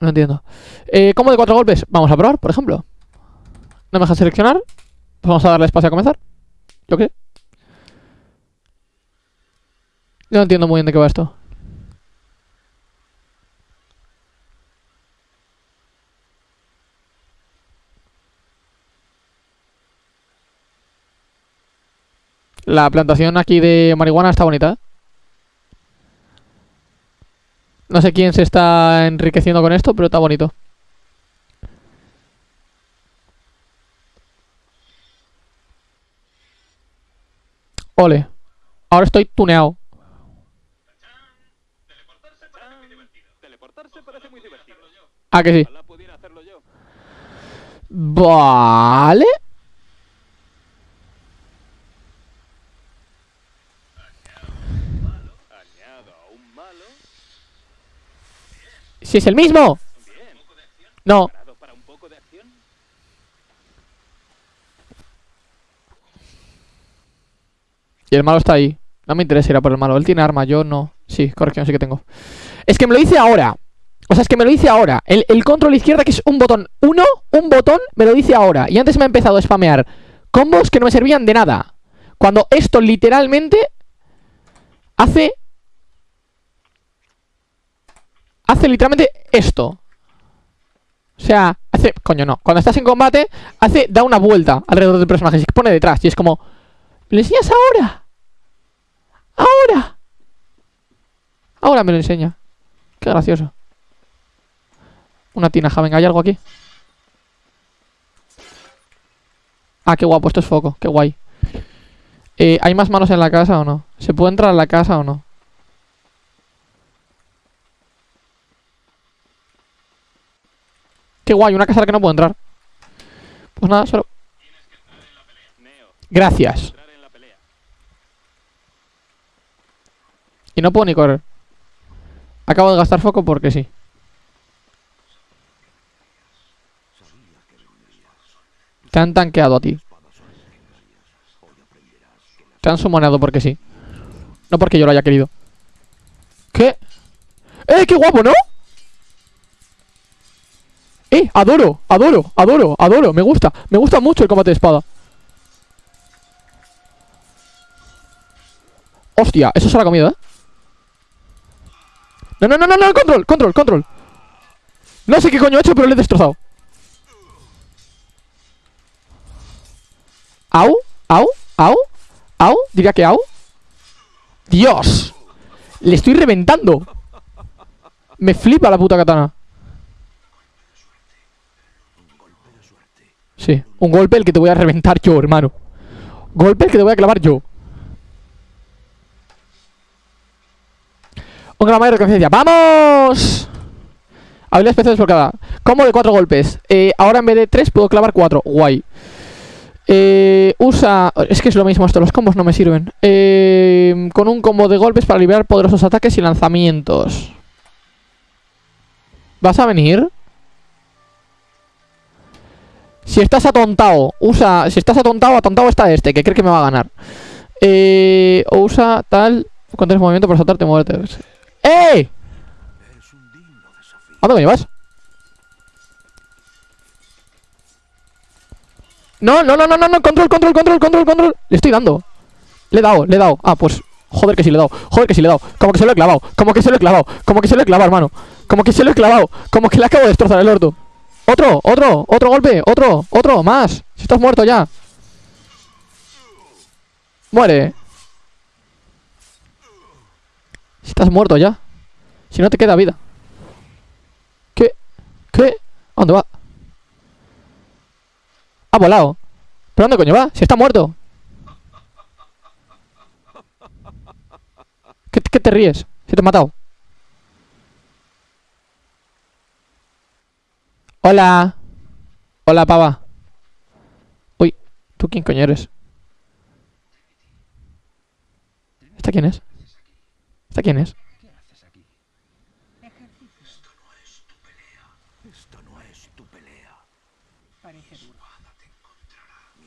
No entiendo. Eh, ¿Cómo de cuatro golpes? Vamos a probar, por ejemplo. No me deja seleccionar. Pues vamos a darle espacio a comenzar. ¿Yo qué? No entiendo muy bien de qué va esto. La plantación aquí de marihuana está bonita. No sé quién se está enriqueciendo con esto, pero está bonito. Ole. Ahora estoy tuneado. Ah, que sí. Vale. Añado a un malo. Si es el mismo. No. Y el malo está ahí. No me interesa ir a por el malo. Él tiene arma, yo no. Sí, corrección, sí que tengo. Es que me lo hice ahora. O sea, es que me lo hice ahora. El, el control izquierda, que es un botón. Uno, un botón, me lo dice ahora. Y antes me ha empezado a spamear combos que no me servían de nada. Cuando esto literalmente hace... Hace literalmente esto. O sea, hace... Coño, no. Cuando estás en combate, hace... Da una vuelta alrededor del personaje. Se pone detrás. Y es como... ¿Me lo enseñas ahora? ¡Ahora! Ahora me lo enseña. Qué gracioso. Una tinaja, venga, ¿hay algo aquí? Ah, qué guapo, esto es foco, qué guay. Eh, ¿Hay más manos en la casa o no? ¿Se puede entrar a la casa o no? Qué guay, una casa a la que no puedo entrar. Pues nada, solo... Gracias. Y no puedo ni correr. Acabo de gastar foco porque sí. Te han tanqueado a ti. Te han sumonado porque sí. No porque yo lo haya querido. ¿Qué? ¡Eh, qué guapo, ¿no? ¡Eh, adoro! Adoro, adoro, adoro. Me gusta, me gusta mucho el combate de espada. Hostia, eso se lo ha comido, ¿eh? No, no, no, no, no, control, control, control. No sé qué coño he hecho, pero le he destrozado. Au, au, au, au, diría que au. Dios. Le estoy reventando. Me flipa la puta katana. Sí, un golpe el que te voy a reventar yo, hermano. Golpe el que te voy a clavar yo. Un gramo de reconciencia. ¡Vamos! Habilidad especial desbloqueada. Combo de cuatro golpes. Eh, ahora en vez de tres puedo clavar cuatro. Guay. Eh, usa... Es que es lo mismo esto, los combos no me sirven. Eh, con un combo de golpes para liberar poderosos ataques y lanzamientos. ¿Vas a venir? Si estás atontado, usa... Si estás atontado, atontado está este, que cree que me va a ganar. Eh, o usa tal... Contienes movimiento para saltarte y moverte. ¡Eh! ¿A dónde me llevas? No, no, no, no, no, no, control, control, control, control, control. Le estoy dando. Le he dado, le he dado. Ah, pues. Joder que sí le he dado. Joder que sí le he dado. Como que se lo he clavado. Como que se lo he clavado. Como que se lo he clavado, hermano. Como que se lo he clavado. Como que le acabo de destrozar el orto. Otro, otro, otro golpe. Otro, otro, más. Si estás muerto ya. Muere. Si estás muerto ya. Si no te queda vida. ¿Qué? ¿Qué? ¿A dónde va? Ha volado. ¿Pero dónde coño va? Si está muerto. ¿Qué, qué te ríes? Si te he matado. Hola. Hola, pava. Uy, ¿tú quién coño eres? ¿Esta quién es? ¿Esta quién es?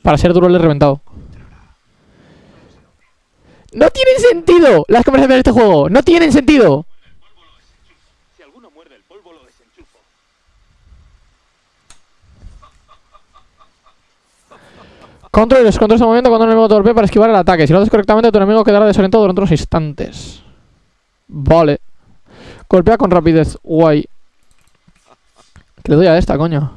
Para ser duro le he reventado. ¡No tienen sentido! Las conversaciones de este juego. ¡No tienen sentido! Si alguno muerde el polvo, lo desenchufo. Control y los controles de movimiento cuando el enemigo torpe para esquivar el ataque. Si lo haces correctamente, tu enemigo quedará desorientado durante unos instantes. Vale. Golpea con rapidez. Guay. Le doy a esta, coño.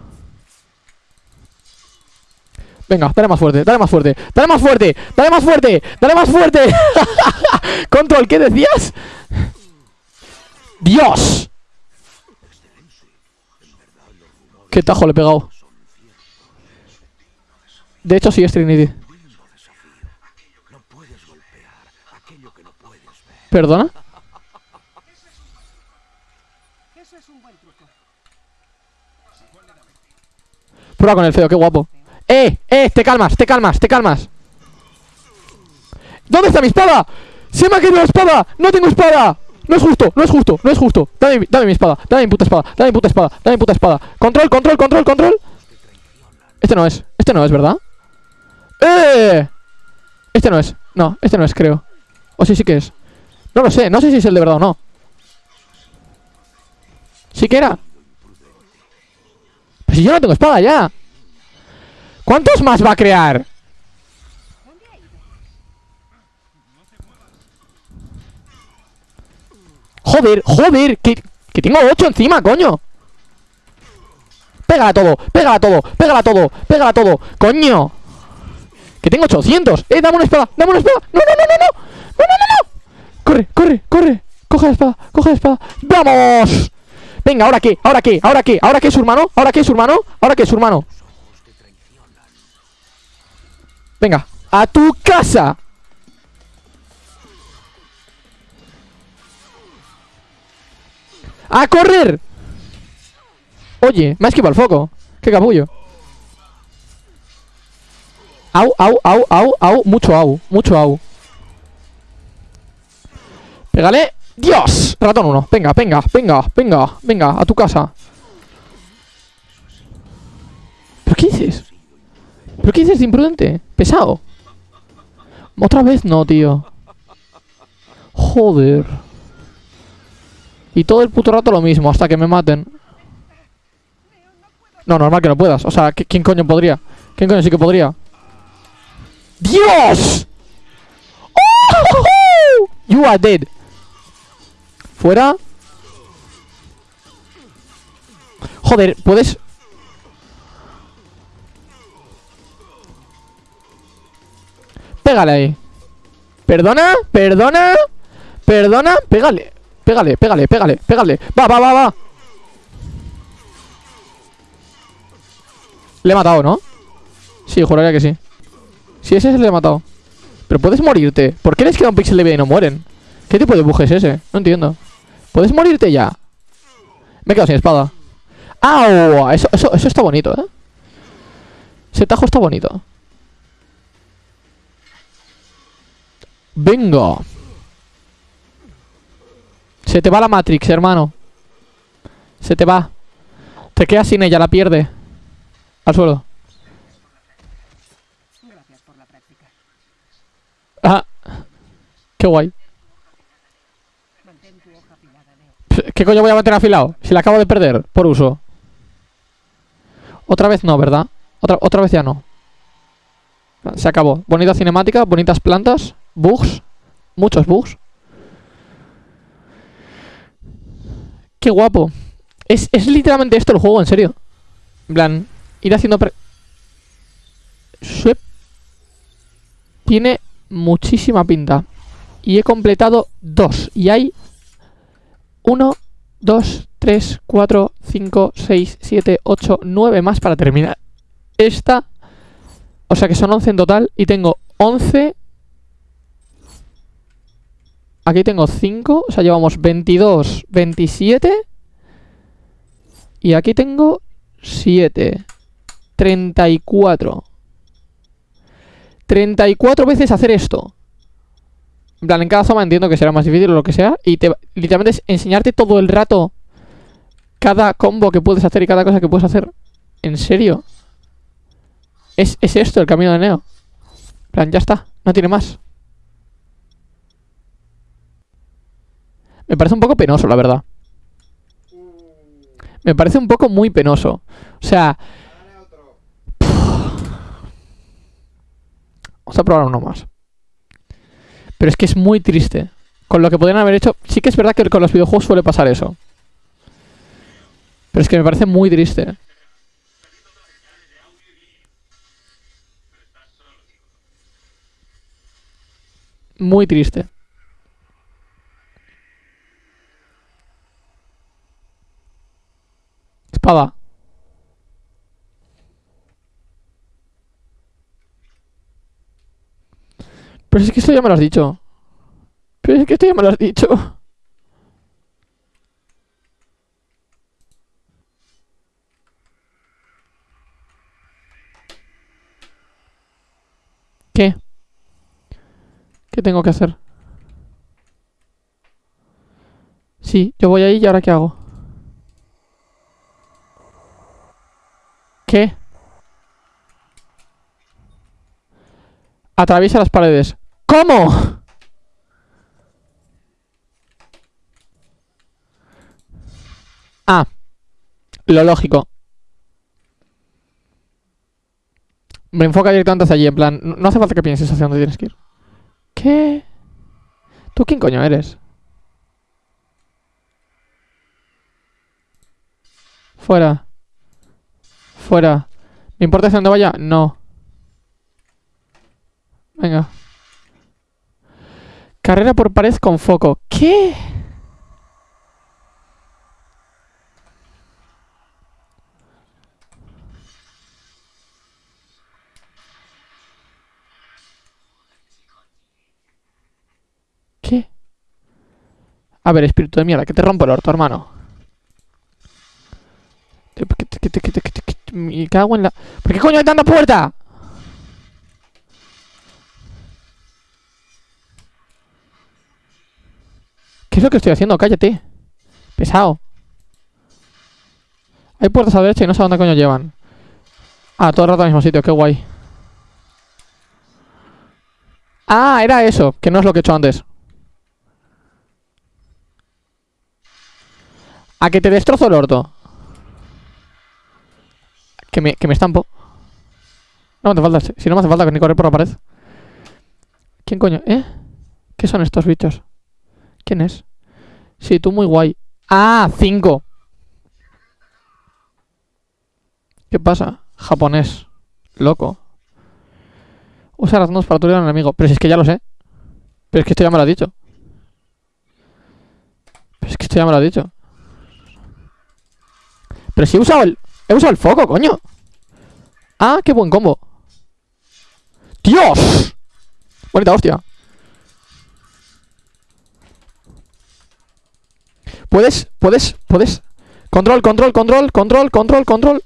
Venga, dale más fuerte, dale más fuerte, dale más fuerte, dale más fuerte, dale más fuerte. Control, ¿qué decías? ¡Dios! ¿Qué tajo le he pegado? De hecho, sí es Trinity. ¿Perdona? Prueba con el feo, qué guapo. ¡Eh! ¡Eh! Te calmas, te calmas, te calmas. ¿Dónde está mi espada? ¡Se me ha caído la espada! ¡No tengo espada! No es justo, no es justo, no es justo. Dame, dame mi espada, dame mi puta espada, dame mi puta espada, dame mi puta espada. Control, control, control, control. Este no es, este no es, ¿verdad? ¡Eh! Este no es, no, este no es, creo. O sí, sí que es. No lo sé, no sé si es el de verdad o no. Sí que era. Pues si yo no tengo espada ya. ¿Cuántos más va a crear? Joder, joder, que, que tengo 8 encima, coño. Pégala todo, pégala todo, pégala todo, pégala todo, coño. Que tengo 800. Eh, dame una espada, dame una espada. No, no, no, no, no. No, no, no, no. Corre, corre, corre. Coge la espada, coge la espada. ¡Vamos! Venga, ¿ahora qué? ¿Ahora qué? ¿Ahora qué? ¿Ahora qué es su hermano? ¿Ahora qué es su hermano? ¿Ahora qué es su hermano? Venga, a tu casa. ¡A correr! Oye, me ha esquivado el foco. ¡Qué capullo! Au, au, au, au, au. Mucho au, mucho au. Pégale. ¡Dios! Ratón uno. Venga, venga, venga, venga, venga, a tu casa. ¿Pero qué dices? ¿Pero qué dices de imprudente? Pesado. Otra vez no, tío. Joder. Y todo el puto rato lo mismo, hasta que me maten. No, normal que no puedas. O sea, ¿qui- ¿quién coño podría? ¿Quién coño sí que podría? ¡Dios! ¡Oh! You are dead. Fuera. Joder, puedes. Pégale ahí. Perdona, perdona, perdona, pégale. Pégale, pégale, pégale, pégale. Va, va, va, va. Le he matado, ¿no? Sí, juraría que sí. Sí, ese se le he matado. Pero puedes morirte. ¿Por qué les queda un pixel de vida y no mueren? ¿Qué tipo de buje es ese? No entiendo. ¿Puedes morirte ya? Me he quedado sin espada. ¡Au! Eso, eso, eso está bonito, ¿eh? Ese tajo está bonito. Venga. Se te va la Matrix, hermano. Se te va. Te quedas sin ella, la pierde. Al suelo. Ah. Qué guay. ¿Qué coño voy a mantener afilado? Si la acabo de perder por uso. Otra vez no, ¿verdad? Otra, otra vez ya no. Se acabó. Bonita cinemática, bonitas plantas, bugs, muchos bugs. Qué guapo. Es, es literalmente esto el juego, en serio. En plan, ir haciendo... pre-. Tiene muchísima pinta. Y he completado dos. Y hay... Uno, dos, tres, cuatro, cinco, seis, siete, ocho, nueve más para terminar. Esta... O sea que son 11 en total. Y tengo 11... Aquí tengo 5. O sea, llevamos 22, 27... Y aquí tengo 7. 34. 34 veces hacer esto. En plan, en cada zona entiendo que será más difícil o lo que sea. Y te, literalmente es enseñarte todo el rato cada combo que puedes hacer y cada cosa que puedes hacer. ¿En serio? Es, es esto el camino de Neo. En plan, ya está. No tiene más. Me parece un poco penoso, la verdad. Me parece un poco muy penoso. O sea... Vamos a probar uno más. Pero es que es muy triste. Con lo que podrían haber hecho... Sí que es verdad que con los videojuegos suele pasar eso. Pero es que me parece muy triste. Muy triste. Espada. Pero es que esto ya me lo has dicho. Pero es que esto ya me lo has dicho. ¿Qué? ¿Qué tengo que hacer? Sí, yo voy ahí y ahora ¿qué hago? ¿Qué? Atraviesa las paredes. ¿Cómo? Ah. Lo lógico. Me enfoca directamente hacia allí, en plan... No hace falta que pienses hacia dónde tienes que ir. ¿Qué? ¿Tú quién coño eres? Fuera. Fuera. ¿Me importa hacia dónde vaya? No. Venga. Carrera por pared con foco. ¿Qué? ¿Qué? A ver, espíritu de mierda, que te rompo el orto, hermano. Me cago en la... ¿Por qué coño hay tanta puerta? ¿Qué es lo que estoy haciendo? Cállate. Pesado. Hay puertas a la derecha y no sé a dónde coño llevan. Ah, todo el rato al mismo sitio, qué guay. Ah, era eso, que no es lo que he hecho antes. A que te destrozo el orto. Que me, que me estampo. No me hace falta, si no me hace falta ni correr por la pared. ¿Quién coño? ¿Eh? ¿Qué son estos bichos? ¿Quién es? Sí, tú muy guay. ¡Ah! ¡Cinco! ¿Qué pasa? Japonés. Loco. Usa manos para aturdir al enemigo. Pero si es que ya lo sé. Pero es que esto ya me lo ha dicho. Pero es que esto ya me lo ha dicho. Pero si he usado el... He usado el foco, coño. Ah, qué buen combo. ¡Dios! Bonita hostia. Puedes, puedes, puedes. Control, control, control, control, control, control.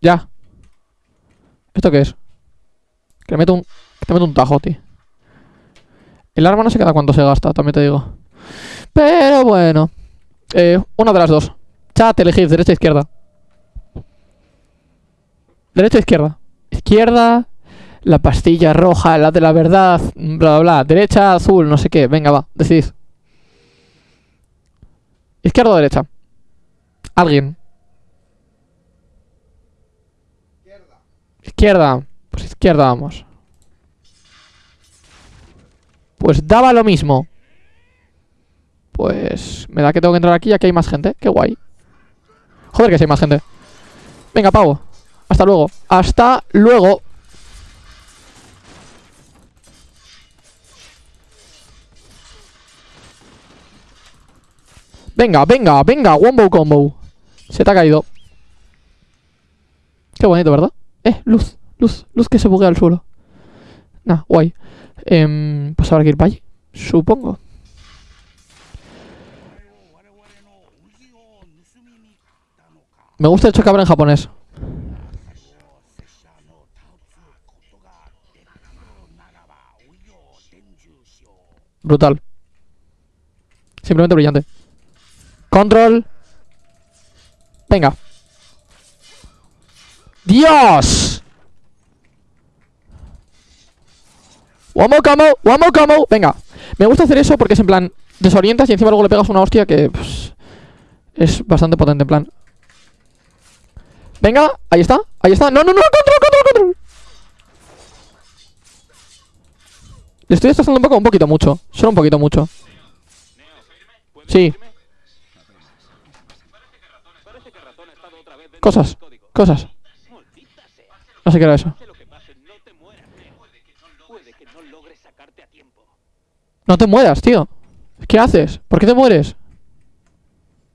Ya. ¿Esto qué es? Que meto un. Que te meto un tajo, tío. El arma no sé cada cuánto se gasta, también te digo. Pero bueno. Eh, una de las dos. Chat, elegid, derecha izquierda. Derecha izquierda. Izquierda. La pastilla roja, la de la verdad. Bla, bla, bla. Derecha, azul, no sé qué. Venga, va, decidid. Izquierda o derecha. Alguien. Izquierda. Pues izquierda vamos. Pues daba lo mismo. Pues me da que tengo que entrar aquí ya que hay más gente. Qué guay. Joder que sí hay más gente. Venga, pavo. Hasta luego. Hasta luego. Venga, venga, venga. Wombo combo. Se te ha caído. Qué bonito, ¿verdad? Eh, luz, luz, luz que se buguea al suelo. Nah, guay. Em, pues habrá que ir para allí. Supongo. Me gusta el chocabra en japonés. Brutal. Simplemente brillante. Control. Venga. ¡Dios! Combo, one more combo. Venga. Me gusta hacer eso porque es en plan... Desorientas y encima luego le pegas una hostia que... pues, es bastante potente, en plan. Venga, ahí está, ahí está. No, no, no, control, control, control. Le estoy destrozando un poco, un poquito mucho. Solo un poquito mucho. Sí. Parece que ratón ha estado otra vez dentro Cosas, cosas. No sé qué era eso. No te mueras, tío. ¿Qué haces? ¿Por qué te mueres?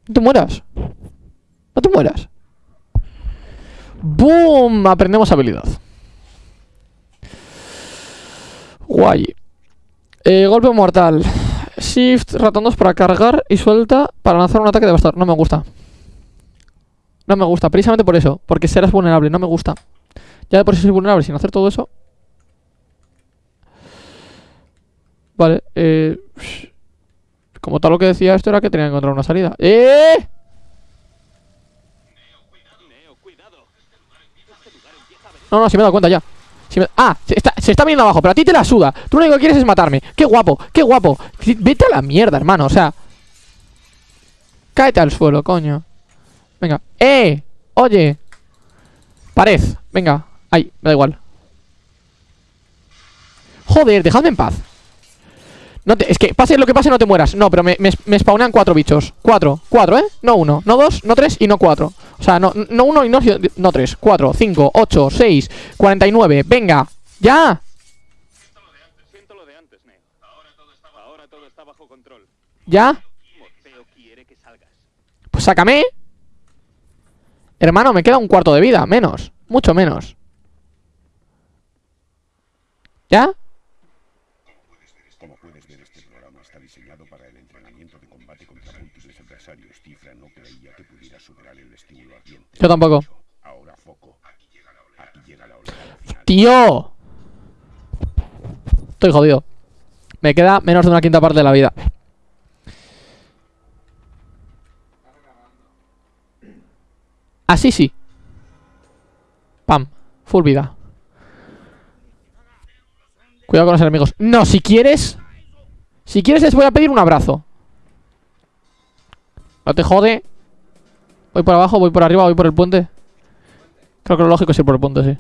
No te mueras. No te mueras. ¡Boom! Aprendemos habilidad. Guay. Eh, golpe mortal. Shift, ratón 2 para cargar y suelta para lanzar un ataque devastador. No me gusta. No me gusta, precisamente por eso. Porque serás vulnerable, no me gusta. Ya de por sí soy vulnerable sin hacer todo eso. Vale, eh... Como tal lo que decía esto era que tenía que encontrar una salida. ¡Eh! No, no, si me he dado cuenta ya. Ah, se está, se viniendo abajo, pero a ti te la suda. Tú lo único que quieres es matarme. ¡Qué guapo! ¡Qué guapo! Vete a la mierda, hermano, o sea. Cáete al suelo, coño. Venga. ¡Eh! Oye. Pared. Venga. Ahí, me da igual. Joder, dejadme en paz. No te, es que pase lo que pase, no te mueras. No, pero me, me, me spawnean cuatro bichos. Cuatro, cuatro, ¿eh? No uno, no dos, no tres y no cuatro. O sea, no, no uno y no, no tres. Cuatro, cinco, ocho, seis, cuarenta y nueve. Venga, ya. Siento lo de antes, Neo. Ahora todo está bajo control. Ya. Pues sácame. Hermano, me queda un cuarto de vida. Menos. Mucho menos. ¿Ya? Yo tampoco. ¡Tío! Estoy jodido. Me queda menos de una quinta parte de la vida. Así sí. Pam. Full vida. Cuidado con los enemigos. No, si quieres... Si quieres les voy a pedir un abrazo. No te jode. Voy por abajo, voy por arriba, voy por el puente. Creo que lo lógico es ir por el puente, sí.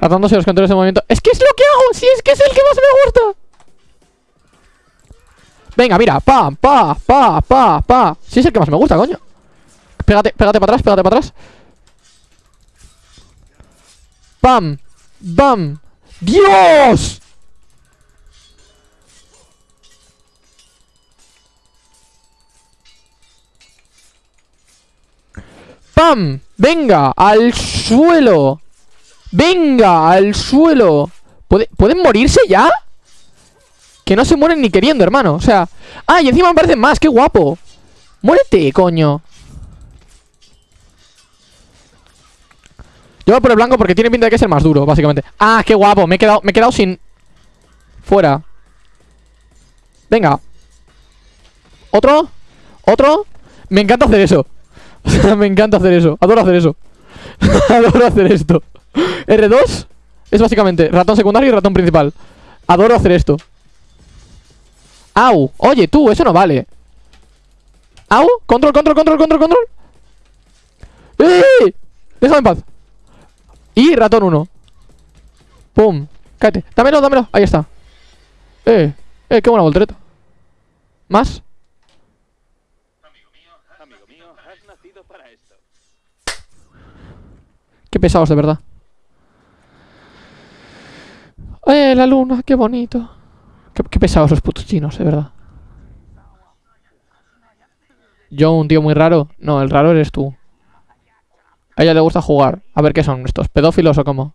Tratándose los controles de movimiento. ¡Es que es lo que hago! ¡Si es que es el que más me gusta! Venga, mira, pa, pa, pa, pa, pa. Si es el que más me gusta, coño. Pégate, pégate para atrás, pégate para atrás. ¡Pam! ¡Bam! ¡Dios! ¡Pam! ¡Venga! ¡Al suelo! ¡Venga! ¡Al suelo! ¿Puede- ¿Pueden morirse ya? Que no se mueren ni queriendo, hermano. O sea... ¡Ah! Y encima me parecen más. ¡Qué guapo! ¡Muérete, coño! Yo voy por el blanco porque tiene pinta de que es el más duro, básicamente. ¡Ah! ¡Qué guapo! Me he quedado, me he quedado sin... Fuera. Venga. ¿Otro? ¿Otro? Me encanta hacer eso. Me encanta hacer eso. Adoro hacer eso. Adoro hacer esto. R2 es básicamente ratón secundario y ratón principal. Adoro hacer esto. ¡Au! Oye, tú, eso no vale. ¡Au! Control, control, control, control, control. ¡Eh! Déjame en paz. Y ratón 1. ¡Pum! Cállate. Dámelo, dámelo. Ahí está. ¡Eh! ¡Eh! ¡Qué buena voltereta! ¿Más? Amigo. Qué pesados, de verdad. ¡Eh! La luna! ¡Qué bonito! Qué, pesados los putos chinos, de verdad. Yo, un tío muy raro. No, el raro eres tú. A ella le gusta jugar. A ver qué son estos, pedófilos o cómo.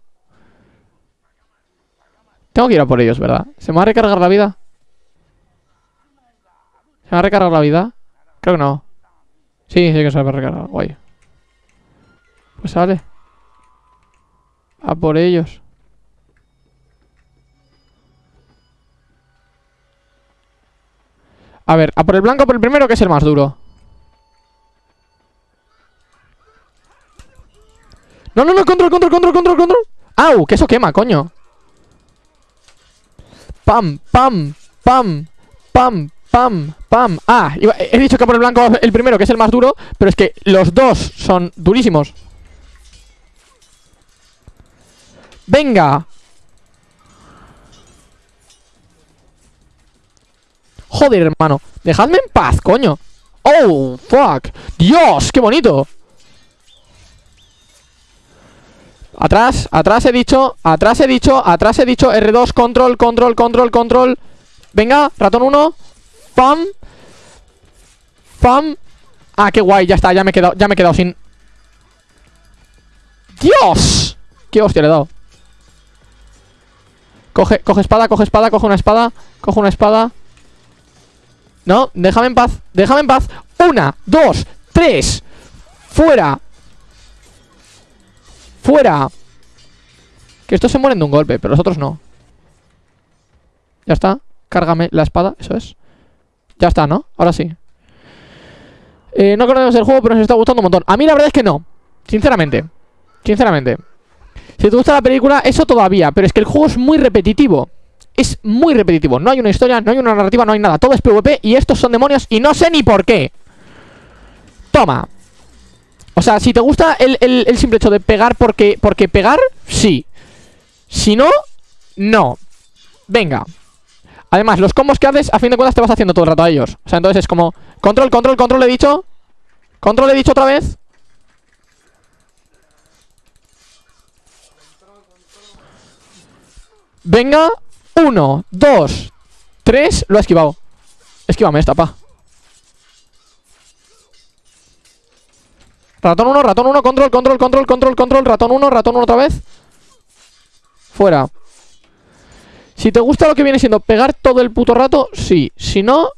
Tengo que ir a por ellos, ¿verdad? ¿Se me va a recargar la vida? ¿Se me va a recargar la vida? Creo que no. Sí, sí que se va a recargar. Guay. Pues sale. A por ellos. A ver, a por el blanco, por el primero, que es el más duro. No, no, no, control, control, control, control, control. ¡Au! Que eso quema, coño. Pam, pam, pam, pam, pam, pam. Ah, he dicho que por el blanco el primero, que es el más duro, pero es que los dos son durísimos. Venga. Joder, hermano. Dejadme en paz, coño. Oh, fuck. Dios, qué bonito. Atrás, atrás he dicho, atrás he dicho, atrás he dicho, R2, control, control, control, control. Venga, ratón 1. Pam. Pam. Ah, qué guay, ya está, ya me he quedado, ya me he quedado sin. ¡Dios! ¡Qué hostia le he dado! Coge, coge espada, coge espada, coge una espada, coge una espada. No, déjame en paz, déjame en paz. Una, dos, tres. Fuera. ¡Fuera! Que estos se mueren de un golpe, pero los otros no. Ya está. Cárgame la espada, eso es. Ya está, ¿no? Ahora sí. Eh, no conocemos el juego, pero nos está gustando un montón. A mí la verdad es que no. Sinceramente. Sinceramente. Si te gusta la película, eso todavía. Pero es que el juego es muy repetitivo. Es muy repetitivo. No hay una historia, no hay una narrativa, no hay nada. Todo es PvP y estos son demonios y no sé ni por qué. Toma. O sea, si te gusta el, el- simple hecho de pegar porque, porque pegar, sí. Si no, no. Venga. Además, los combos que haces, a fin de cuentas te vas haciendo todo el rato a ellos. O sea, entonces es como... Control, control, control, he dicho. Control, he dicho otra vez. Venga. Uno, dos, tres. Lo ha esquivado. Esquívame esta, pa. Ratón 1, ratón 1, control, control, control, control, control, ratón 1, ratón 1 otra vez. Fuera. Si te gusta lo que viene siendo pegar todo el puto rato, sí. Si no,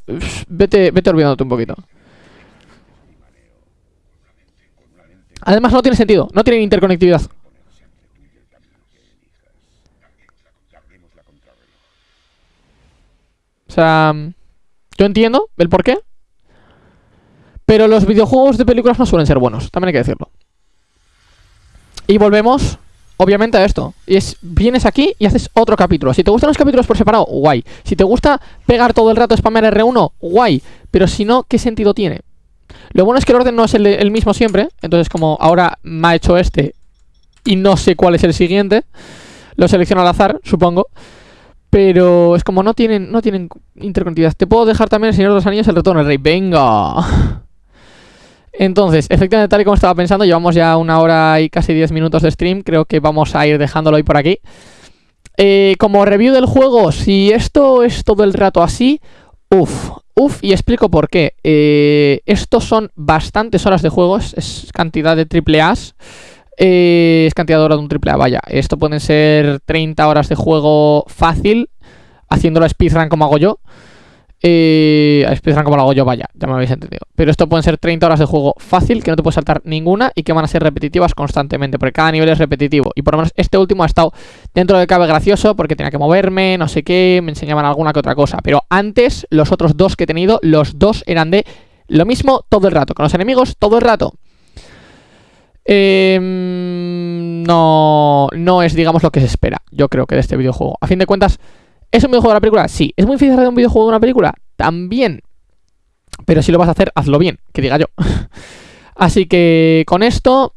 vete, vete olvidándote un poquito. Además no tiene sentido, no tiene interconectividad. Sea, yo entiendo el porqué. Pero los videojuegos de películas no suelen ser buenos, también hay que decirlo. Y volvemos, obviamente, a esto. Y es, vienes aquí y haces otro capítulo. Si te gustan los capítulos por separado, guay. Si te gusta pegar todo el rato spamear R1, guay. Pero si no, ¿qué sentido tiene? Lo bueno es que el orden no es el mismo siempre. Entonces, como ahora me ha hecho este y no sé cuál es el siguiente, lo selecciono al azar, supongo. Pero es como no tienen, no tienen interconectividad. Te puedo dejar también el Señor de los Anillos, el retorno del rey. Venga. Entonces, efectivamente, tal y como estaba pensando, llevamos ya una hora y casi 10 minutos de stream. Creo que vamos a ir dejándolo hoy por aquí. Eh, como review del juego, si esto es todo el rato así, uff, uff, y explico por qué. Eh, estos son bastantes horas de juego, es, es cantidad de triple A's. Eh, es cantidad de horas de un triple A, vaya. Esto pueden ser 30 horas de juego fácil, haciéndolo speedrun como hago yo. Eh, speedrun como lo hago yo, vaya, ya me habéis entendido. Pero esto pueden ser 30 horas de juego fácil, que no te puedes saltar ninguna y que van a ser repetitivas constantemente, porque cada nivel es repetitivo. Y por lo menos este último ha estado dentro de cabe gracioso, porque tenía que moverme, no sé qué, me enseñaban alguna que otra cosa. Pero antes, los otros dos que he tenido, los dos eran de lo mismo todo el rato, con los enemigos todo el rato. Em, no, no es, digamos, lo que se espera, yo creo que de este videojuego. A fin de cuentas, ¿es un videojuego de una película? Sí. ¿Es muy difícil hacer un videojuego de una película? También. Pero si lo vas a hacer, hazlo bien, que diga yo. Así que con esto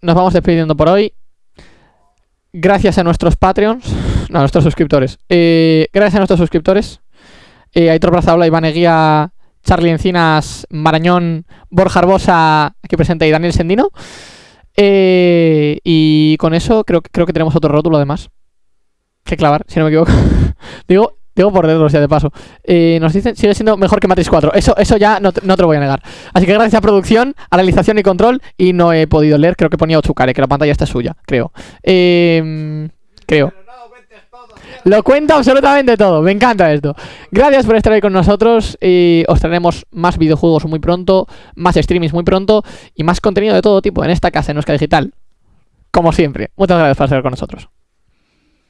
nos vamos despidiendo por hoy. Gracias a nuestros Patreons, no, a nuestros suscriptores. Eh, gracias a nuestros suscriptores. Eh, Aitor Brazaola, Iván Eguía, Charlie Encinas, Marañón, Borja Arbosa, aquí presente, y Daniel Sendino. Eh, y con eso creo, creo que tenemos otro rótulo además. Que clavar, si no me equivoco. digo, por dedos ya de paso. Eh, nos dicen, sigue siendo mejor que Matrix 4. Eso, eso ya no, no te lo voy a negar. Así que gracias a producción, a realización y control. Y no he podido leer, creo que ponía Ochucare, que la pantalla está suya, creo. Eh, creo. Lo cuenta absolutamente todo, me encanta esto. Gracias por estar ahí con nosotros. Y os traeremos más videojuegos muy pronto, más streamings muy pronto y más contenido de todo tipo en esta casa, en Euska Digital. Como siempre. Muchas gracias por estar con nosotros.